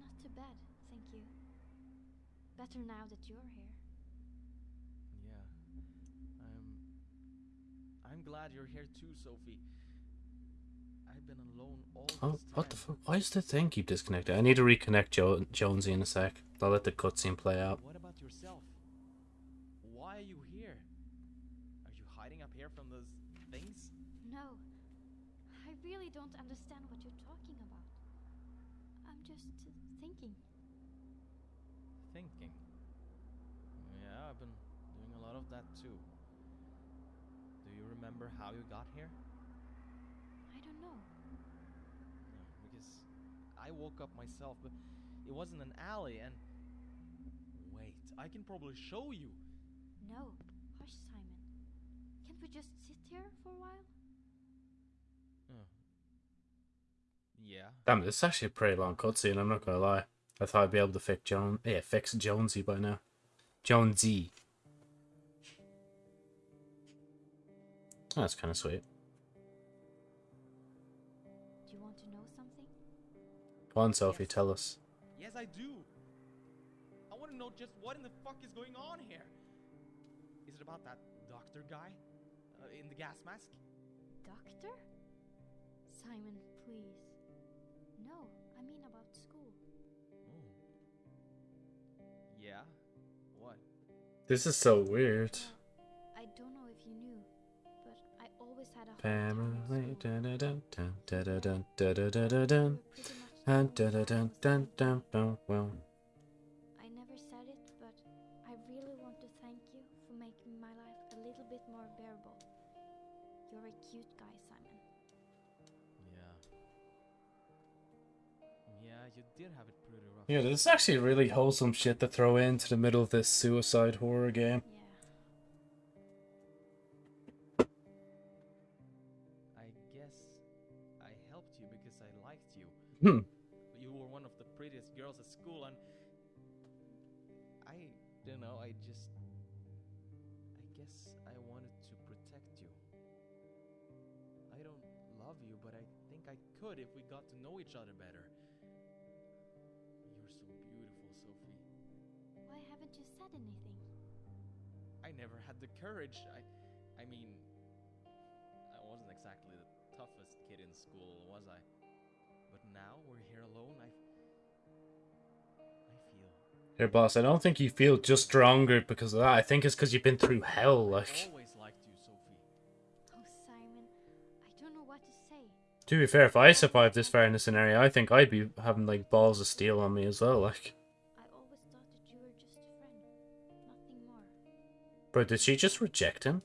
Not too bad, thank you. Better now that you're here. Yeah. I'm. I'm glad you're here too, Sophie. I've been alone all Oh, this time. what the fuck? Why does the thing keep disconnected? I need to reconnect jo Jonesy in a sec. I'll let the cutscene play out. What about yourself? Why are you here? Are you hiding up here from those things? No, I really don't understand what you're talking about. I'm just thinking. Thinking. Yeah, I've been doing a lot of that too. Do you remember how you got here? I don't know. No, because I woke up myself, but it wasn't an alley and. Wait, I can probably show you. No, hush, Simon. Can't we just sit here for a while? Oh. Yeah. Damn, this is actually a pretty long cutscene, I'm not gonna lie. I thought I'd be able to fix Joan yeah, fix Jonesy by now. Jonesy. That's kinda sweet. Do you want to know something? Go on, Sophie, Yes. tell us. Yes, I do. I want to know just what in the fuck is going on here. Is it about that doctor guy uh, in the gas mask? Doctor? Simon, please. No, I mean about school. Oh. Yeah. What? This is so weird. family. I never said it, but I really want to thank you for making my life a little bit more bearable. You're a cute guy, Simon. Yeah. Yeah, you did have it pretty rough. Yeah, this is actually really wholesome shit to throw into the middle of this suicide horror game. Yeah. Hmm. You were one of the prettiest girls at school, and I don't know. I just, I guess I wanted to protect you. I don't love you, but I think I could if we got to know each other better. You're so beautiful, Sophie. Why haven't you said anything? I never had the courage. I, I mean, I wasn't exactly the toughest kid in school, was I? But now we're here alone. I, I feel. Here, boss, I don't think you feel just stronger because of that. I think it's because you've been through hell, I like... always liked you, Sophie. Oh, Simon, I don't know what to say. To be fair, if I survived this far in the scenario, I think I'd be having, like, balls of steel on me as well, like... I always thought that you were just a friend, nothing more. Bro, did she just reject him?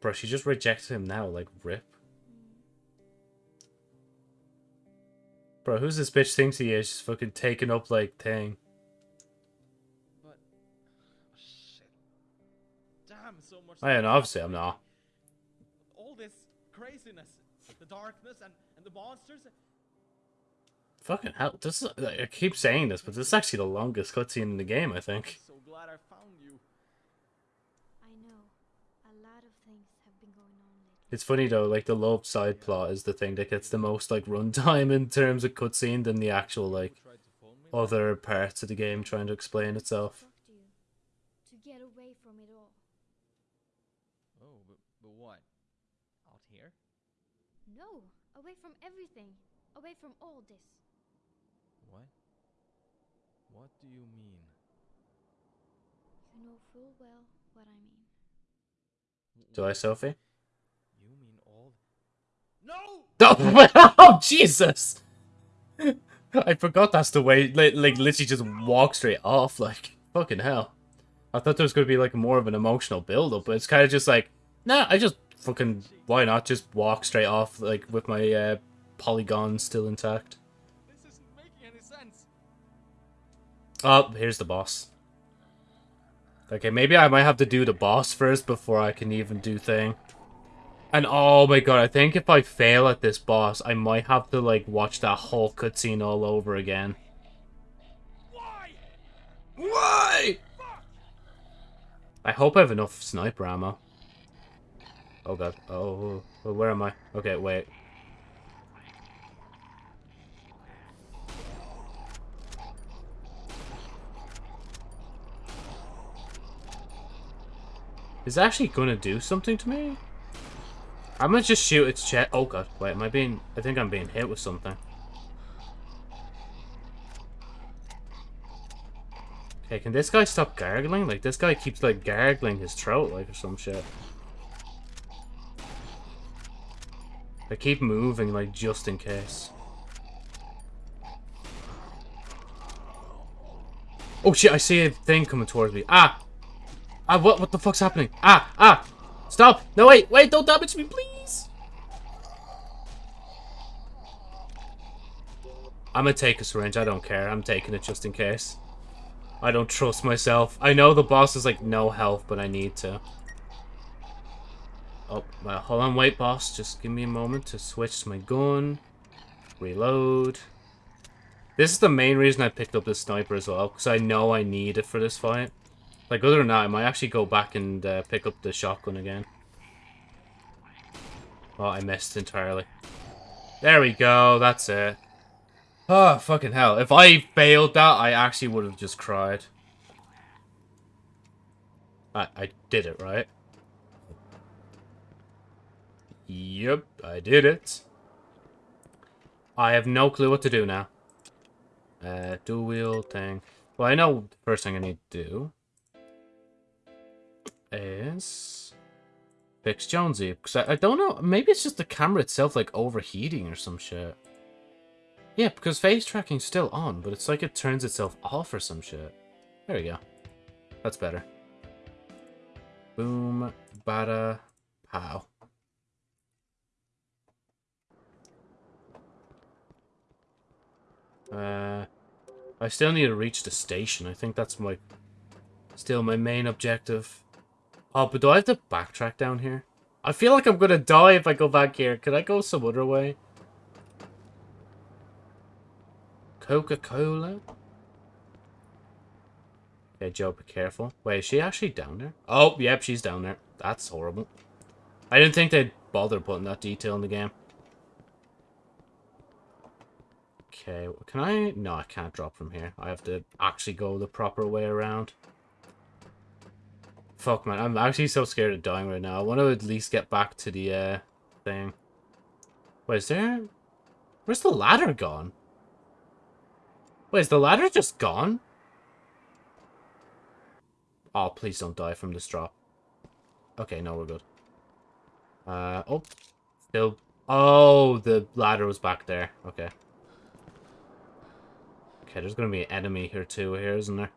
Bro, she just rejected him now, like, rip. Bro, who's this bitch thinks he is? Just fucking taking up, like, thing. But. Oh, shit. Damn, so much. Oh, I and stuff obviously I'm not. All this craziness, the darkness, and, and the monsters. Fucking hell. This is, I keep saying this, but this is actually the longest cutscene in the game, I think. so glad I found you. I know. A lot of things have been going on lately. It's funny though, like the love side plot is the thing that gets the most like runtime in terms of cutscene than the actual like Who tried to phone me? other parts of the game trying to explain itself. To. To get away from it all. Oh, but, but what? Out here? No, away from everything. Away from all this. What? What do you mean? You know full well what I mean. Do I, Sophie? You mean all? No! Oh, oh Jesus! I forgot that's the way, like, like literally just walk straight off, like, fucking hell. I thought there was going to be, like, more of an emotional build-up, but it's kind of just like, nah, I just fucking, why not just walk straight off, like, with my uh, polygon still intact. This isn't making any sense. Oh, here's the boss. Okay, maybe I might have to do the boss first before I can even do thing. And oh my god, I think if I fail at this boss, I might have to like watch that whole cutscene all over again. Why? Why? I hope I have enough sniper ammo. Oh god. Oh, well, where am I? Okay, wait. Is it actually gonna do something to me? I'm gonna just shoot its chest. Oh god, wait, am I being... I think I'm being hit with something. Okay, can this guy stop gargling? Like, this guy keeps, like, gargling his throat, like, or some shit. I keep moving, like, just in case. Oh shit, I see a thing coming towards me. Ah! Ah, what, what the fuck's happening? Ah, ah! Stop! No, wait, wait, don't damage me, please! I'm gonna take a syringe, I don't care. I'm taking it just in case. I don't trust myself. I know the boss is like no health, but I need to. Oh, well, hold on, wait, boss. Just give me a moment to switch to my gun. Reload. This is the main reason I picked up this sniper as well, because I know I need it for this fight. Like, other than that, I might actually go back and uh, pick up the shotgun again. Oh, I missed entirely. There we go, that's it. Oh, fucking hell. If I failed that, I actually would have just cried. I, I did it, right? Yep, I did it. I have no clue what to do now. Uh, dual wield thing. Well, I know the first thing I need to do is Fix Jonesy. Because I, I don't know, maybe it's just the camera itself like overheating or some shit. Yeah, because face tracking's still on, but it's like it turns itself off or some shit. There we go. That's better. Boom, bada, pow. Uh, I still need to reach the station. I think that's my, still my main objective. Oh, but do I have to backtrack down here? I feel like I'm gonna die if I go back here. Could I go some other way? Coca-Cola? Okay, Joe, be careful. Wait, is she actually down there? Oh, yep, she's down there. That's horrible. I didn't think they'd bother putting that detail in the game. Okay, can I? No, I can't drop from here. I have to actually go the proper way around. Fuck, man. I'm actually so scared of dying right now. I want to at least get back to the uh, thing. Wait, is there... Where's the ladder gone? Wait, is the ladder just gone? Oh, please don't die from this drop. Okay, no, we're good. Uh, oh. Still... Oh, the ladder was back there. Okay. Okay, there's gonna be an enemy here too, here, isn't there?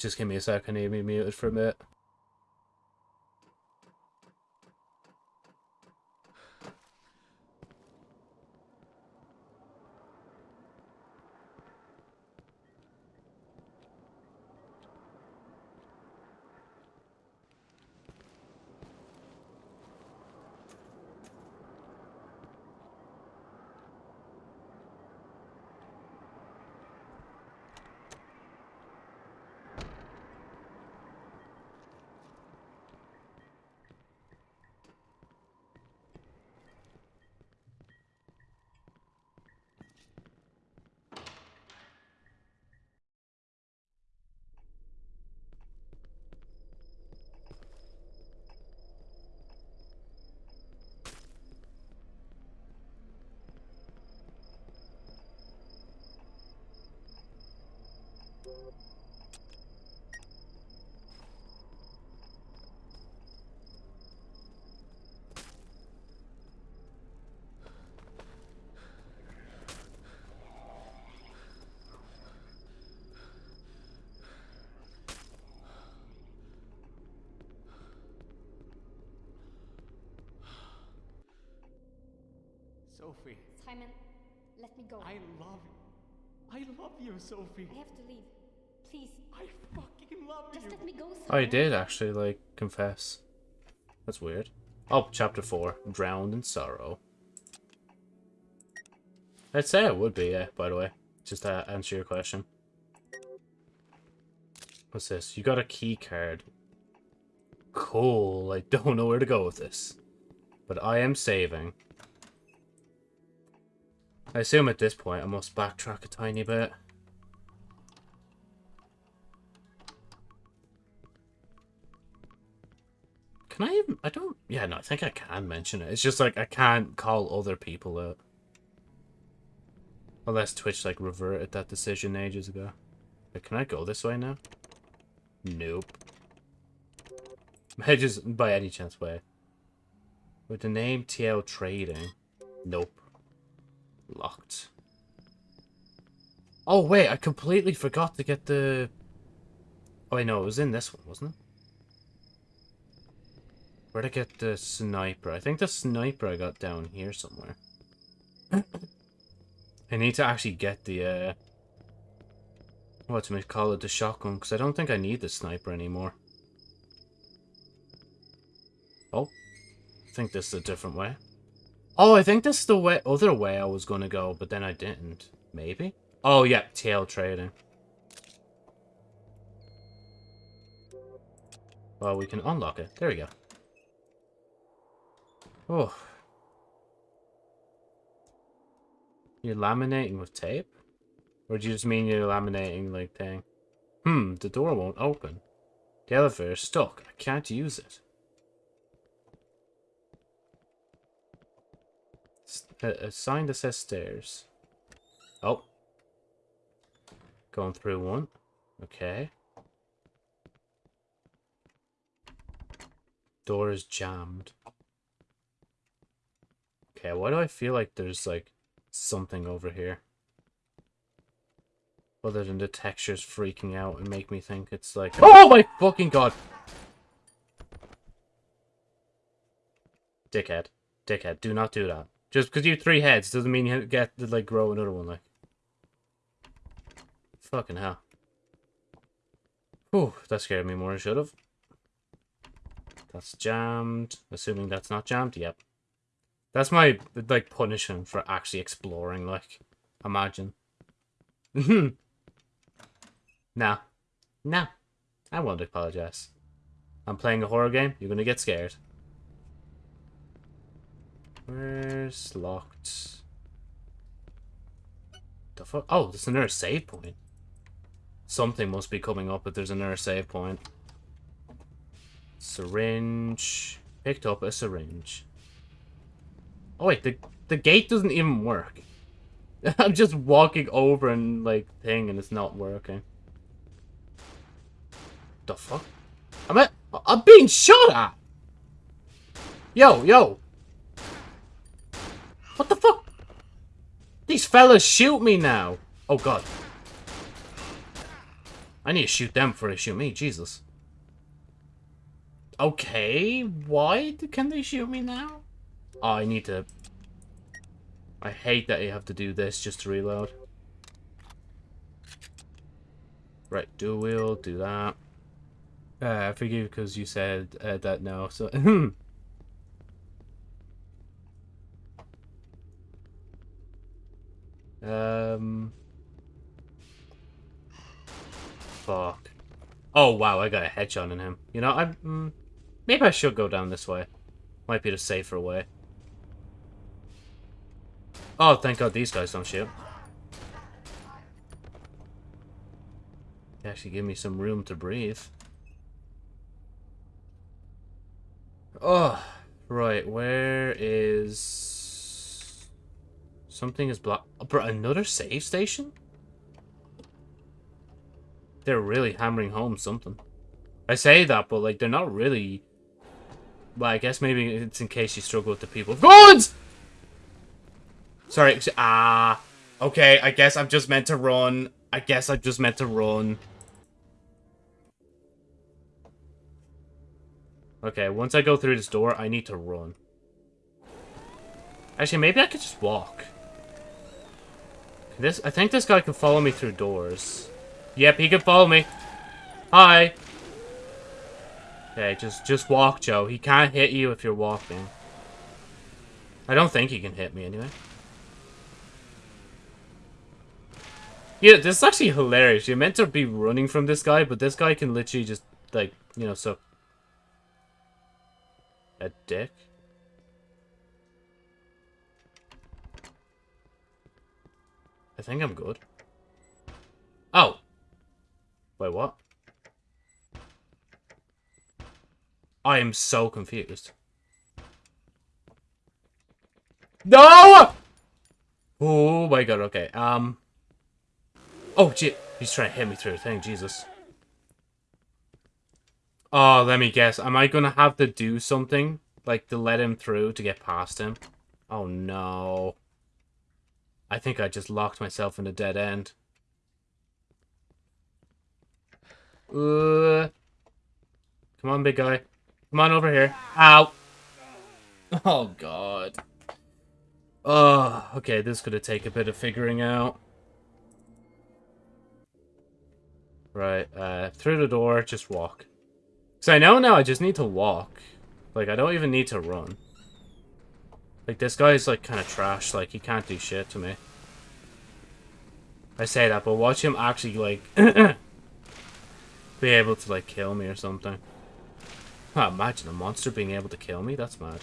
Just give me a second, to be muted for a minute. Sophie, Simon, let me go. I love you. I love you, Sophie. I have to leave. Please, I fucking love just you. let me go, Simon. Oh, I did actually, like, confess. That's weird. Oh, chapter 4. Drowned in Sorrow. I'd say it would be, yeah, by the way. Just to answer your question. What's this? You got a key card. Cool. I don't know where to go with this. But I am saving. I assume at this point I must backtrack a tiny bit. Can I even... I don't... Yeah, no, I think I can mention it. It's just like I can't call other people out. Unless Twitch, like, reverted that decision ages ago. Wait, can I go this way now? Nope. I just, by any chance, way. With the name TL Trading. Nope. Locked. Oh, wait, I completely forgot to get the... Oh, I know, it was in this one, wasn't it? Where'd I get the sniper? I think the sniper I got down here somewhere. I need to actually get the, uh... What to call it, the shotgun, because I don't think I need the sniper anymore. Oh. I think this is a different way. Oh, I think this is the way, other way I was going to go, but then I didn't. Maybe? Oh, yeah, tail trading. Well, we can unlock it. There we go. Oh. You're laminating with tape? Or do you just mean you're laminating, like, thing? Hmm, the door won't open. The elevator is stuck. I can't use it. A, a sign that says stairs. Oh. Going through one. Okay. Door is jammed. Okay, why do I feel like there's like something over here? Other than the textures freaking out and make me think it's like Oh my fucking god! Dickhead. Dickhead, do not do that. Just because you have three heads doesn't mean you get to like grow another one like. Fucking hell. Whew, that scared me more than should have. That's jammed. Assuming that's not jammed. Yep. That's my, like, punishment for actually exploring, like. Imagine. nah. Nah. I won't apologize. I'm playing a horror game. You're gonna get scared. Where's locked? The fuck? Oh, there's another save point. Something must be coming up if there's another save point. Syringe. Picked up a syringe. Oh wait, the the gate doesn't even work. I'm just walking over and like thing and it's not working. The fuck? I'm at, I'm being shot at. Yo, yo. What the fuck? These fellas shoot me now. Oh god. I need to shoot them before they shoot me. Jesus. Okay, why can they shoot me now? Oh, I need to... I hate that you have to do this just to reload. Right, dual wield, do that. Uh, I forgive because you said uh, that now, so... um... Fuck. Oh, wow, I got a headshot on him. You know, I... Mm, maybe I should go down this way. Might be the safer way. Oh, thank god these guys don't shoot. They actually give me some room to breathe. Oh, right, where is... Something is blocked. Oh, bro, another save station? They're really hammering home something. I say that, but like, they're not really... Well, I guess maybe it's in case you struggle with the people. Guns! Sorry, ah. okay, I guess I'm just meant to run. I guess I'm just meant to run. Okay, once I go through this door, I need to run. Actually, maybe I could just walk. This, I think this guy can follow me through doors. Yep, he can follow me. Hi. Okay, just, just walk, Joe. He can't hit you if you're walking. I don't think he can hit me anyway. Yeah, this is actually hilarious. You're meant to be running from this guy, but this guy can literally just, like, you know, so... A dick? I think I'm good. Oh! Wait, what? I am so confused. No! Oh my god, okay. Um... Oh, shit. He's trying to hit me through the thing, Jesus. Oh, let me guess. Am I going to have to do something? Like, to let him through to get past him? Oh, no. I think I just locked myself in a dead end. Uh, come on, big guy. Come on over here. Ow. Oh, God. Oh, okay, this could have taken a bit of figuring out. Right, uh, through the door, just walk. Because I know now I just need to walk. Like, I don't even need to run. Like, this guy's, like, kind of trash. Like, he can't do shit to me. I say that, but watch him actually, like, be able to, like, kill me or something. Imagine a monster being able to kill me? That's mad.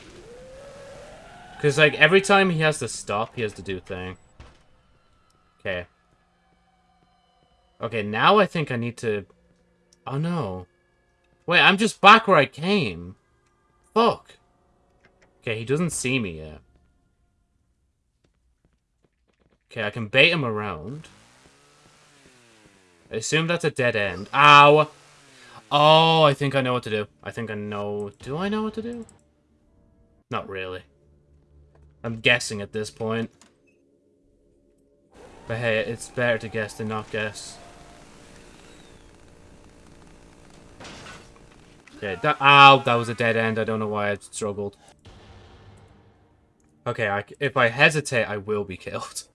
Because, like, every time he has to stop, he has to do a thing. Okay. Okay, now I think I need to... Oh, no. Wait, I'm just back where I came. Fuck. Okay, he doesn't see me yet. Okay, I can bait him around. I assume that's a dead end. Ow! Oh, I think I know what to do. I think I know... Do I know what to do? Not really. I'm guessing at this point. But hey, it's better to guess than not guess. Okay, that- Ow! That was a dead end. I don't know why I struggled. Okay, I, if I hesitate, I will be killed.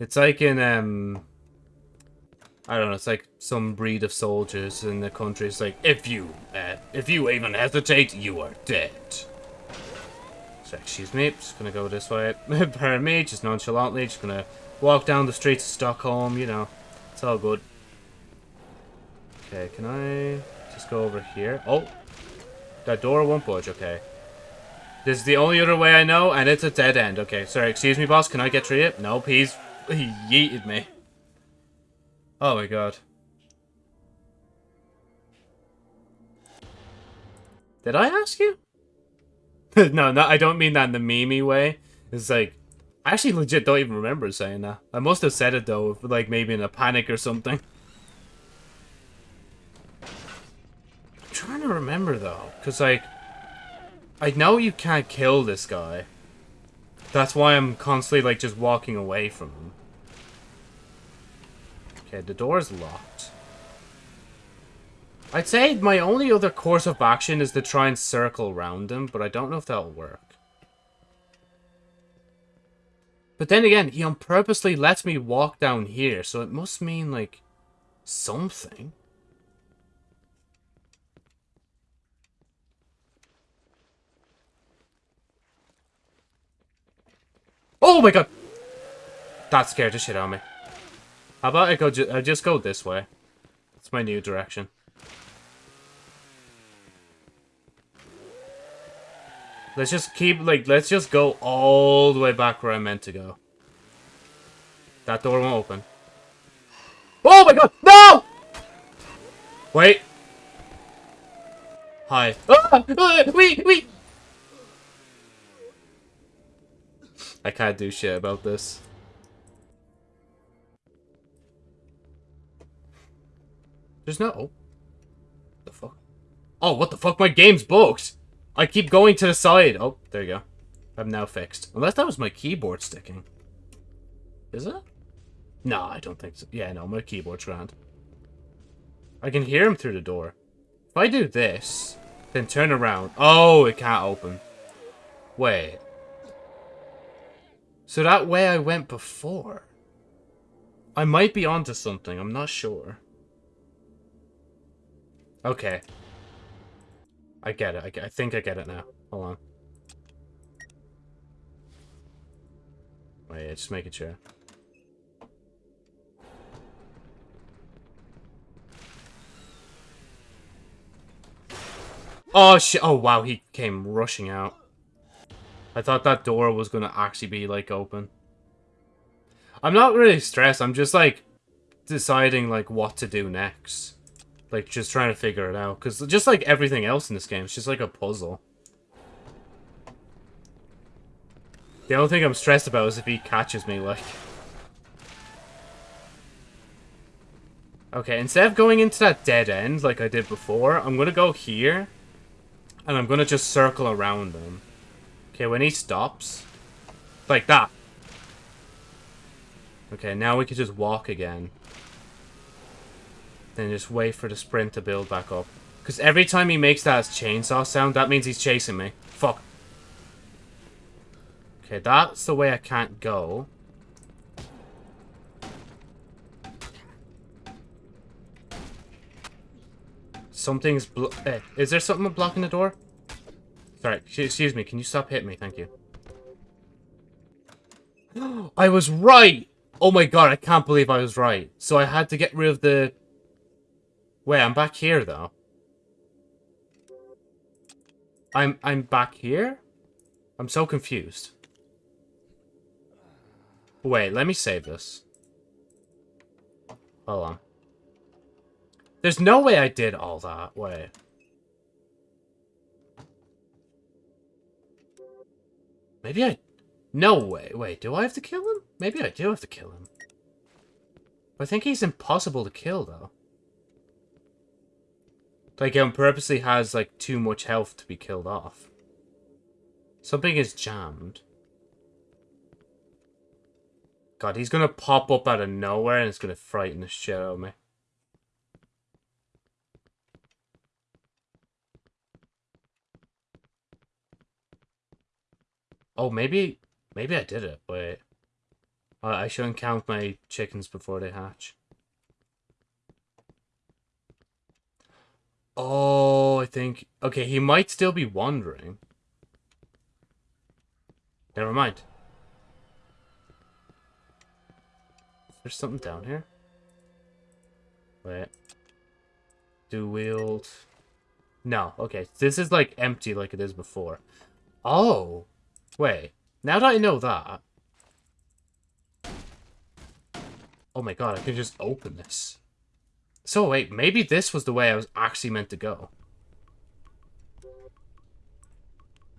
It's like in, um... I don't know, it's like some breed of soldiers in the country. It's like, if you, uh, if you even hesitate, you are dead. So, excuse me, just gonna go this way. Pardon me, just nonchalantly, just gonna walk down the streets of Stockholm, you know. It's all good. Okay, can I just go over here? Oh! That door won't budge, okay. This is the only other way I know, and it's a dead end. Okay, sorry, excuse me, boss, can I get through it? Nope, he's... he yeeted me. Oh my god. Did I ask you? no, no, I don't mean that in the memey way. It's like, I actually legit don't even remember saying that. I must have said it though, like maybe in a panic or something. I'm trying to remember though, because like, I know you can't kill this guy. That's why I'm constantly like just walking away from him. Okay, the door's locked. I'd say my only other course of action is to try and circle around him, but I don't know if that'll work. But then again, he on purposely lets me walk down here, so it must mean, like, something. Oh my god! That scared the shit out of me. How about I go ju I just go this way? It's my new direction. Let's just keep, like, let's just go all the way back where I meant to go. That door won't open. Oh my god! No! Wait. Hi. Ah! Ah! Wait, wait! I can't do shit about this. There's no... Oh. The fuck? Oh, what the fuck? My game's bugged! I keep going to the side. Oh, there you go. I'm now fixed. Unless that was my keyboard sticking. Is it? No, I don't think so. Yeah, no, my keyboard's grand. I can hear him through the door. If I do this, then turn around. Oh, it can't open. Wait. So that way I went before. I might be onto something. I'm not sure. Okay. I get it. I, get, I think I get it now. Hold on. Oh, Wait, just making sure. Oh shit! Oh wow, he came rushing out. I thought that door was gonna actually be like open. I'm not really stressed. I'm just like deciding like what to do next. Like just trying to figure it out. Cause just like everything else in this game, it's just like a puzzle. The only thing I'm stressed about is if he catches me, like. Okay, instead of going into that dead end like I did before, I'm gonna go here. And I'm gonna just circle around him. Okay, when he stops. Like that. Okay, now we can just walk again. Then just wait for the sprint to build back up. Because every time he makes that chainsaw sound, that means he's chasing me. Fuck. Okay, that's the way I can't go. Something's blo- eh, Is there something blocking the door? Sorry, excuse me, can you stop hitting me? Thank you. I was right! Oh my god, I can't believe I was right. So I had to get rid of the... Wait, I'm back here, though. I'm I'm back here? I'm so confused. Wait, let me save this. Hold on. There's no way I did all that. Wait. Maybe I... No way. Wait, do I have to kill him? Maybe I do have to kill him. I think he's impossible to kill, though. Like, he purposely has, like, too much health to be killed off. Something is jammed. God, he's gonna pop up out of nowhere and it's gonna frighten the shit out of me. Oh, maybe, maybe I did it. Wait. Uh, I shouldn't count my chickens before they hatch. Oh, I think... Okay, he might still be wandering. Never mind. There's something down here. Wait. Dual wield... No, okay. This is, like, empty like it is before. Oh! Wait. Now that I know that... Oh my god, I can just open this. So wait, maybe this was the way I was actually meant to go.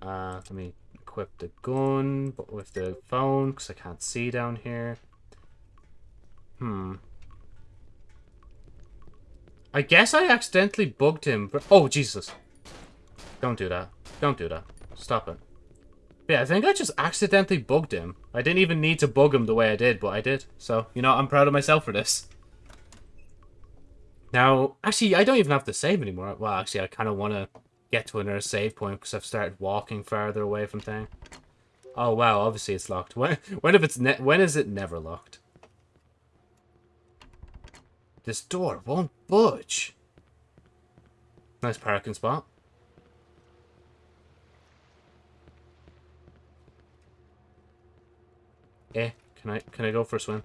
Uh, let me equip the gun, with the phone, because I can't see down here. Hmm. I guess I accidentally bugged him. Oh, Jesus. Don't do that. Don't do that. Stop it. Yeah, I think I just accidentally bugged him. I didn't even need to bug him the way I did, but I did. So, you know, I'm proud of myself for this. Now, actually, I don't even have to save anymore. Well, actually, I kind of want to get to another save point because I've started walking farther away from thing. Oh, wow, obviously it's locked. When, when, if it's when is it never locked? This door won't budge. Nice parking spot. Eh, can I can I go for a swim?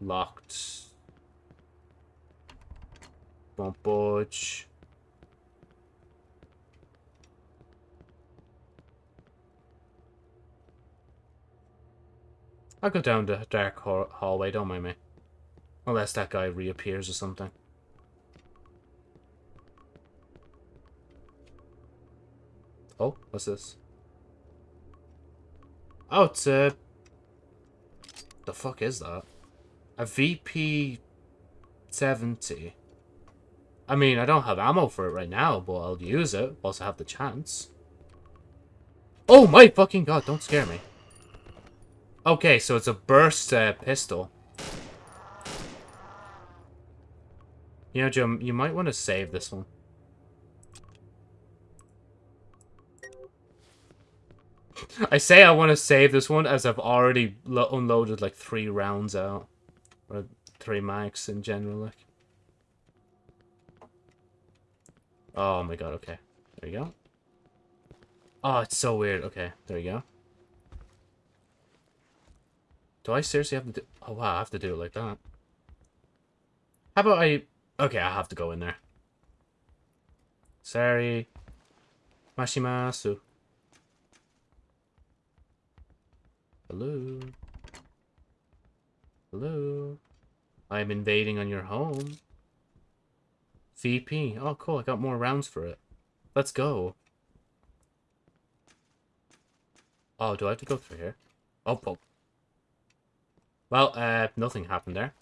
Locked. Won't budge. I'll go down the dark hallway, don't mind me. Unless that guy reappears or something. Oh, what's this? Oh, it's a the fuck is that? A VP-70. I mean, I don't have ammo for it right now, but I'll use it whilst I have the chance. Oh my fucking god, don't scare me. Okay, so it's a burst uh, pistol. You know, Jim, you might want to save this one. I say I want to save this one as I've already unloaded like three rounds out. Or three mags in general, like. Oh my god, okay. There you go. Oh, it's so weird. Okay, there you go. Do I seriously have to do... Oh, wow, I have to do it like that. How about I... Okay, I have to go in there. Sorry. Mashimasu. Hello? Hello? I'm invading on your home. VP. Oh, cool. I got more rounds for it. Let's go. Oh, do I have to go through here? Oh, oh. Well, uh, nothing happened there.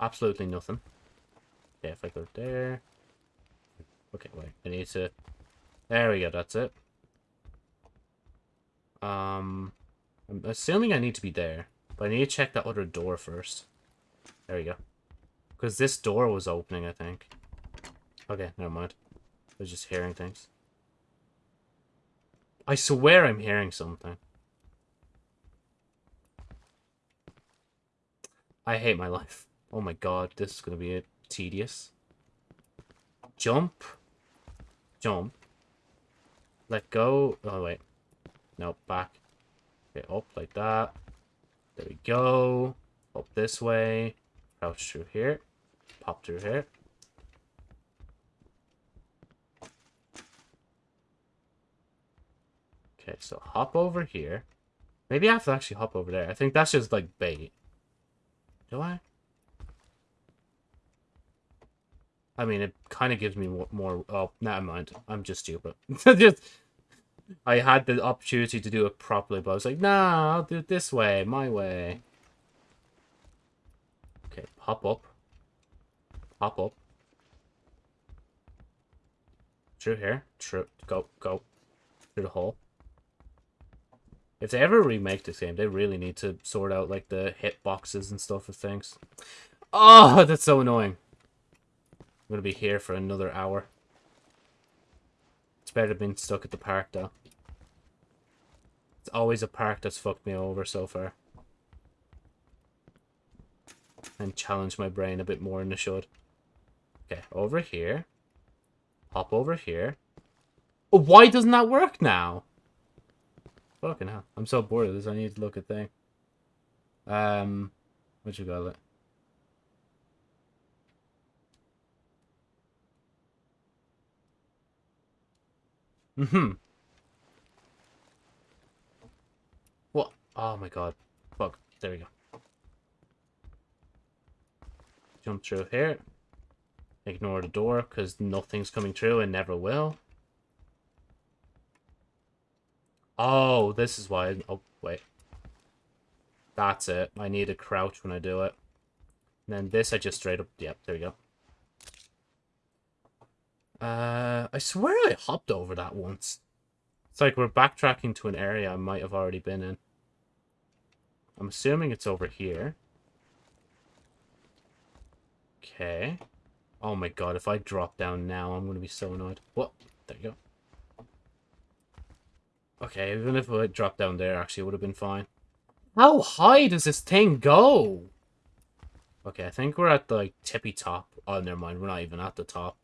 Absolutely nothing. Okay, if I go there... Okay, wait. I need to... There we go, that's it. Um... I'm assuming I need to be there. But I need to check that other door first. There we go. Because this door was opening, I think. Okay, never mind. I was just hearing things. I swear I'm hearing something. I hate my life. Oh my god, this is going to be tedious. Jump. Jump. Let go. Oh, wait. No, back. Okay, up like that. There we go. Up this way. Crouch through here. Pop through here. Okay, so hop over here. Maybe I have to actually hop over there. I think that's just like bait. Do I? I mean, it kind of gives me more, more... Oh, never mind. I'm just stupid. just, I had the opportunity to do it properly, but I was like, nah, I'll do it this way, my way. Okay, pop up. Pop up. Through here. Through. Go, go. Through the hole. If they ever remake this game, they really need to sort out, like, the hit boxes and stuff of things. Oh, that's so annoying. I'm gonna be here for another hour. It's better than being stuck at the park, though. It's always a park that's fucked me over so far. And challenge my brain a bit more than it should. Okay, over here. Hop over here. Oh, why doesn't that work now? Fucking hell. I'm so bored of this. I need to look at thing. Um, what you got? it? Mm-hmm. What? Oh my god. Fuck. There we go. Jump through here. Ignore the door, because nothing's coming through and never will. Oh, this is why... Oh, wait. That's it. I need to crouch when I do it. And then this, I just straight up... Yep, there we go. Uh, I swear I hopped over that once. It's like we're backtracking to an area I might have already been in. I'm assuming it's over here. Okay. Oh my god, if I drop down now, I'm going to be so annoyed. What? There you go. Okay, even if I dropped down there, actually, it would have been fine. How high does this thing go? Okay, I think we're at the like, tippy top. Oh, never mind. We're not even at the top.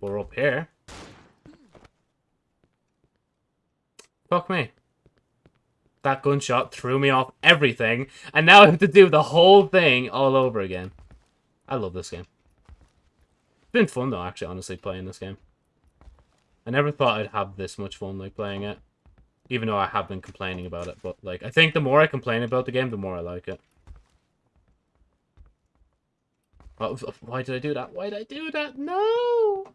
We're up here. Fuck me. That gunshot threw me off everything, and now I have to do the whole thing all over again. I love this game. It's been fun though, actually, honestly, playing this game. I never thought I'd have this much fun, like, playing it. Even though I have been complaining about it, but, like, I think the more I complain about the game, the more I like it. Why did I do that? Why did I do that? No!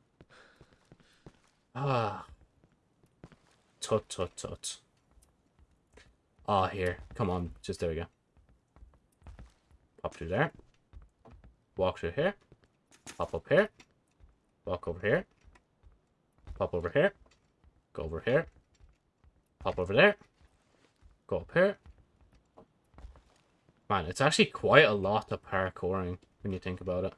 Ah. Tut, tut, tut. Ah, here. Come on. Just there we go. Pop through there. Walk through here. Pop up here. Walk over here. Pop over here. Go over here. Pop over there. Go up here. Man, it's actually quite a lot of parkouring when you think about it.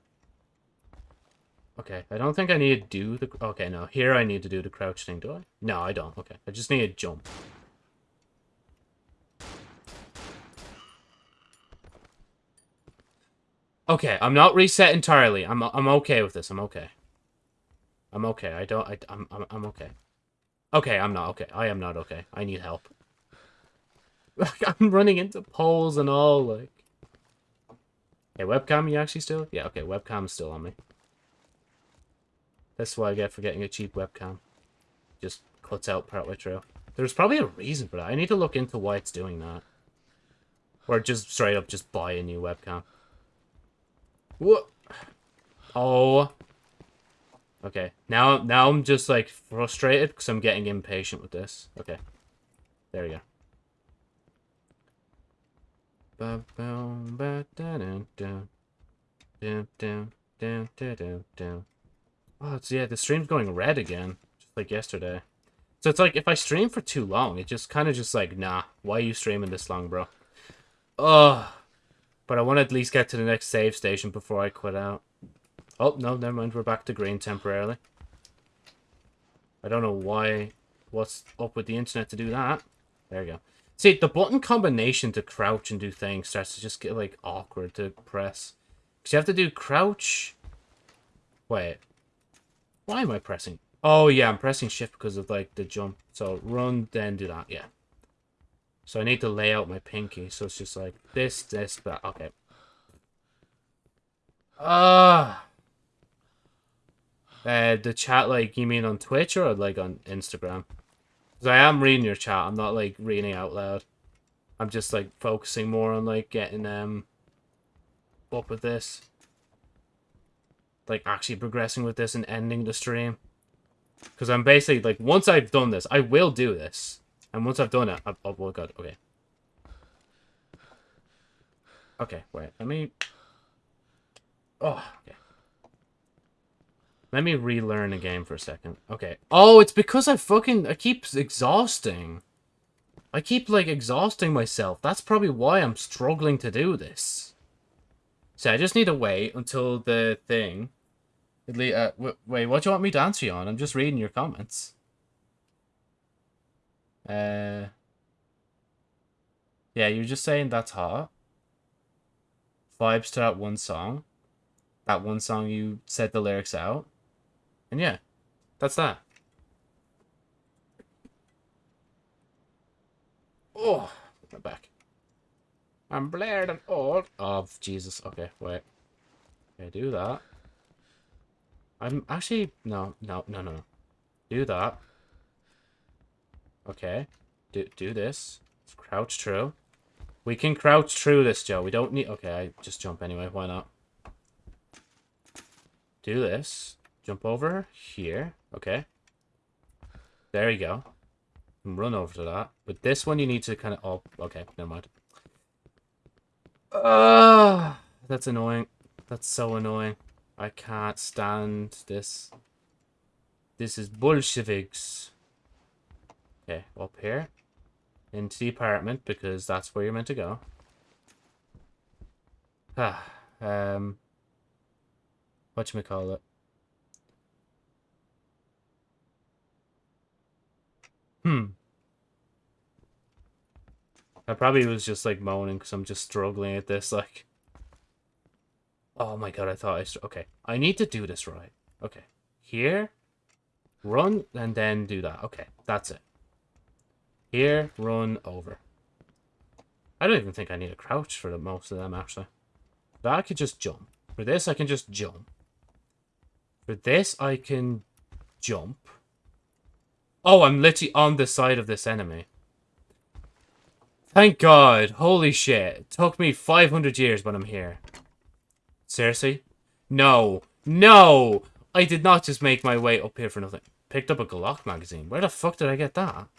Okay, I don't think I need to do the... Okay, no. Here I need to do the crouch thing, do I? No, I don't. Okay, I just need to jump. Okay, I'm not reset entirely. I'm I'm okay with this. I'm okay. I'm okay. I don't... I, I'm, I'm, I'm okay. Okay, I'm not okay. I am not okay. I need help. I'm running into poles and all, like... Hey, webcam, you actually still? Yeah, okay, webcam's still on me. That's what I get for getting a cheap webcam. Just cuts out partway through. There's probably a reason for that. I need to look into why it's doing that. Or just straight up just buy a new webcam. What? Oh. Okay. Now, now I'm just like frustrated because I'm getting impatient with this. Okay. There we go. Oh, it's, yeah, the stream's going red again, just like yesterday. So it's like, if I stream for too long, it just kind of just like, nah, why are you streaming this long, bro? Ugh. But I want to at least get to the next save station before I quit out. Oh, no, never mind, we're back to green temporarily. I don't know why, what's up with the internet to do that. There you go. See, the button combination to crouch and do things starts to just get, like, awkward to press. Because you have to do crouch... Wait. Why am I pressing? Oh, yeah, I'm pressing shift because of, like, the jump. So, run, then do that, yeah. So I need to lay out my pinky. So it's just like this, this, that. Okay. Ah. Uh, uh, the chat, like, you mean on Twitch or, like, on Instagram? Because I am reading your chat. I'm not, like, reading out loud. I'm just, like, focusing more on, like, getting, um, up with this like actually progressing with this and ending the stream. Because I'm basically, like, once I've done this, I will do this. And once I've done it, I, oh, oh god, okay. Okay, wait, let me... Oh, okay. Let me relearn a game for a second. Okay. Oh, it's because I fucking... I keep exhausting. I keep, like, exhausting myself. That's probably why I'm struggling to do this. So I just need to wait until the thing... Uh, wait, what do you want me to answer you on? I'm just reading your comments. Uh... Yeah, you're just saying that's hot. Vibes to that one song. That one song you said the lyrics out. And yeah, that's that. Oh, my back. I'm blared and old. Oh, Jesus. Okay, wait. Okay, do that. I'm actually... No, no, no, no. Do that. Okay. Do, do this. Let's crouch through. We can crouch through this, Joe. We don't need... Okay, I just jump anyway. Why not? Do this. Jump over here. Okay. There you go. Run over to that. But this one you need to kind of... Oh, okay. Never mind. Ah, that's annoying. That's so annoying. I can't stand this. This is Bolsheviks. Okay, up here. Into the apartment, because that's where you're meant to go. Ah, um... Whatchamacallit? Hmm. I probably was just like moaning because I'm just struggling at this. Like, oh my god, I thought I. Okay, I need to do this right. Okay, here, run, and then do that. Okay, that's it. Here, run over. I don't even think I need a crouch for the most of them actually. That I could just jump. For this, I can just jump. For this, I can jump. Oh, I'm literally on the side of this enemy. Thank God. Holy shit. It took me 500 years when I'm here. Seriously? No. No! I did not just make my way up here for nothing. Picked up a Glock magazine. Where the fuck did I get that?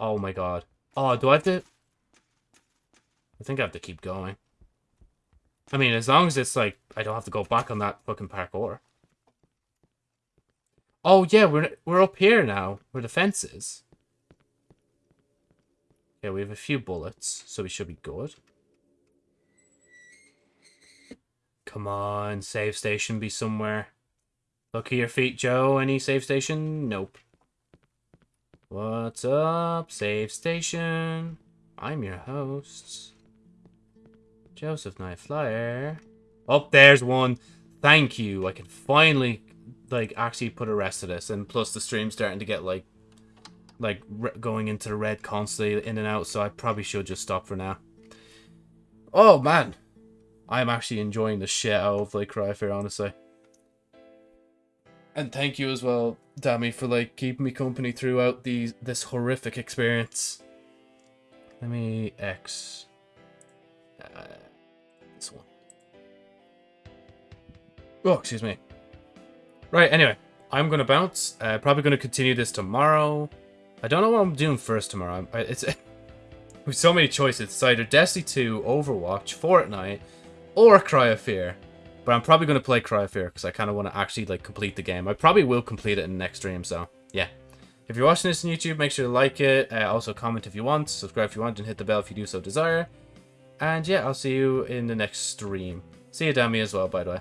Oh my god. Oh, do I have to... I think I have to keep going. I mean, as long as it's like, I don't have to go back on that fucking parkour. Oh yeah, we're we're up here now, where the fence is. Yeah, we have a few bullets, so we should be good. Come on, save station be somewhere. Look at your feet, Joe. Any save station? Nope. What's up, save station? I'm your host. Joseph Night Flyer. Oh, there's one. Thank you. I can finally like actually put a rest to this, and plus the stream's starting to get like like going into the red constantly in and out, so I probably should just stop for now. Oh man, I'm actually enjoying the shit out of like Cry of Fear, honestly. And thank you as well, Dammy, for like keeping me company throughout these this horrific experience. Let me X. Uh, this one. Oh, excuse me. Right, anyway. I'm to bounce. Uh, probably to continue this tomorrow. I don't know what I'm doing first tomorrow. I, It's With so many choices. It's either Destiny 2, Overwatch, Fortnite, or Cry of Fear. But I'm probably going to play Cry of Fear because I kind of want to actually like complete the game. I probably will complete it in the next stream, so yeah. If you're watching this on YouTube, make sure to like it. Uh, also comment if you want, subscribe if you want, and hit the bell if you do so desire. And yeah, I'll see you in the next stream. See you, Demi, as well, by the way.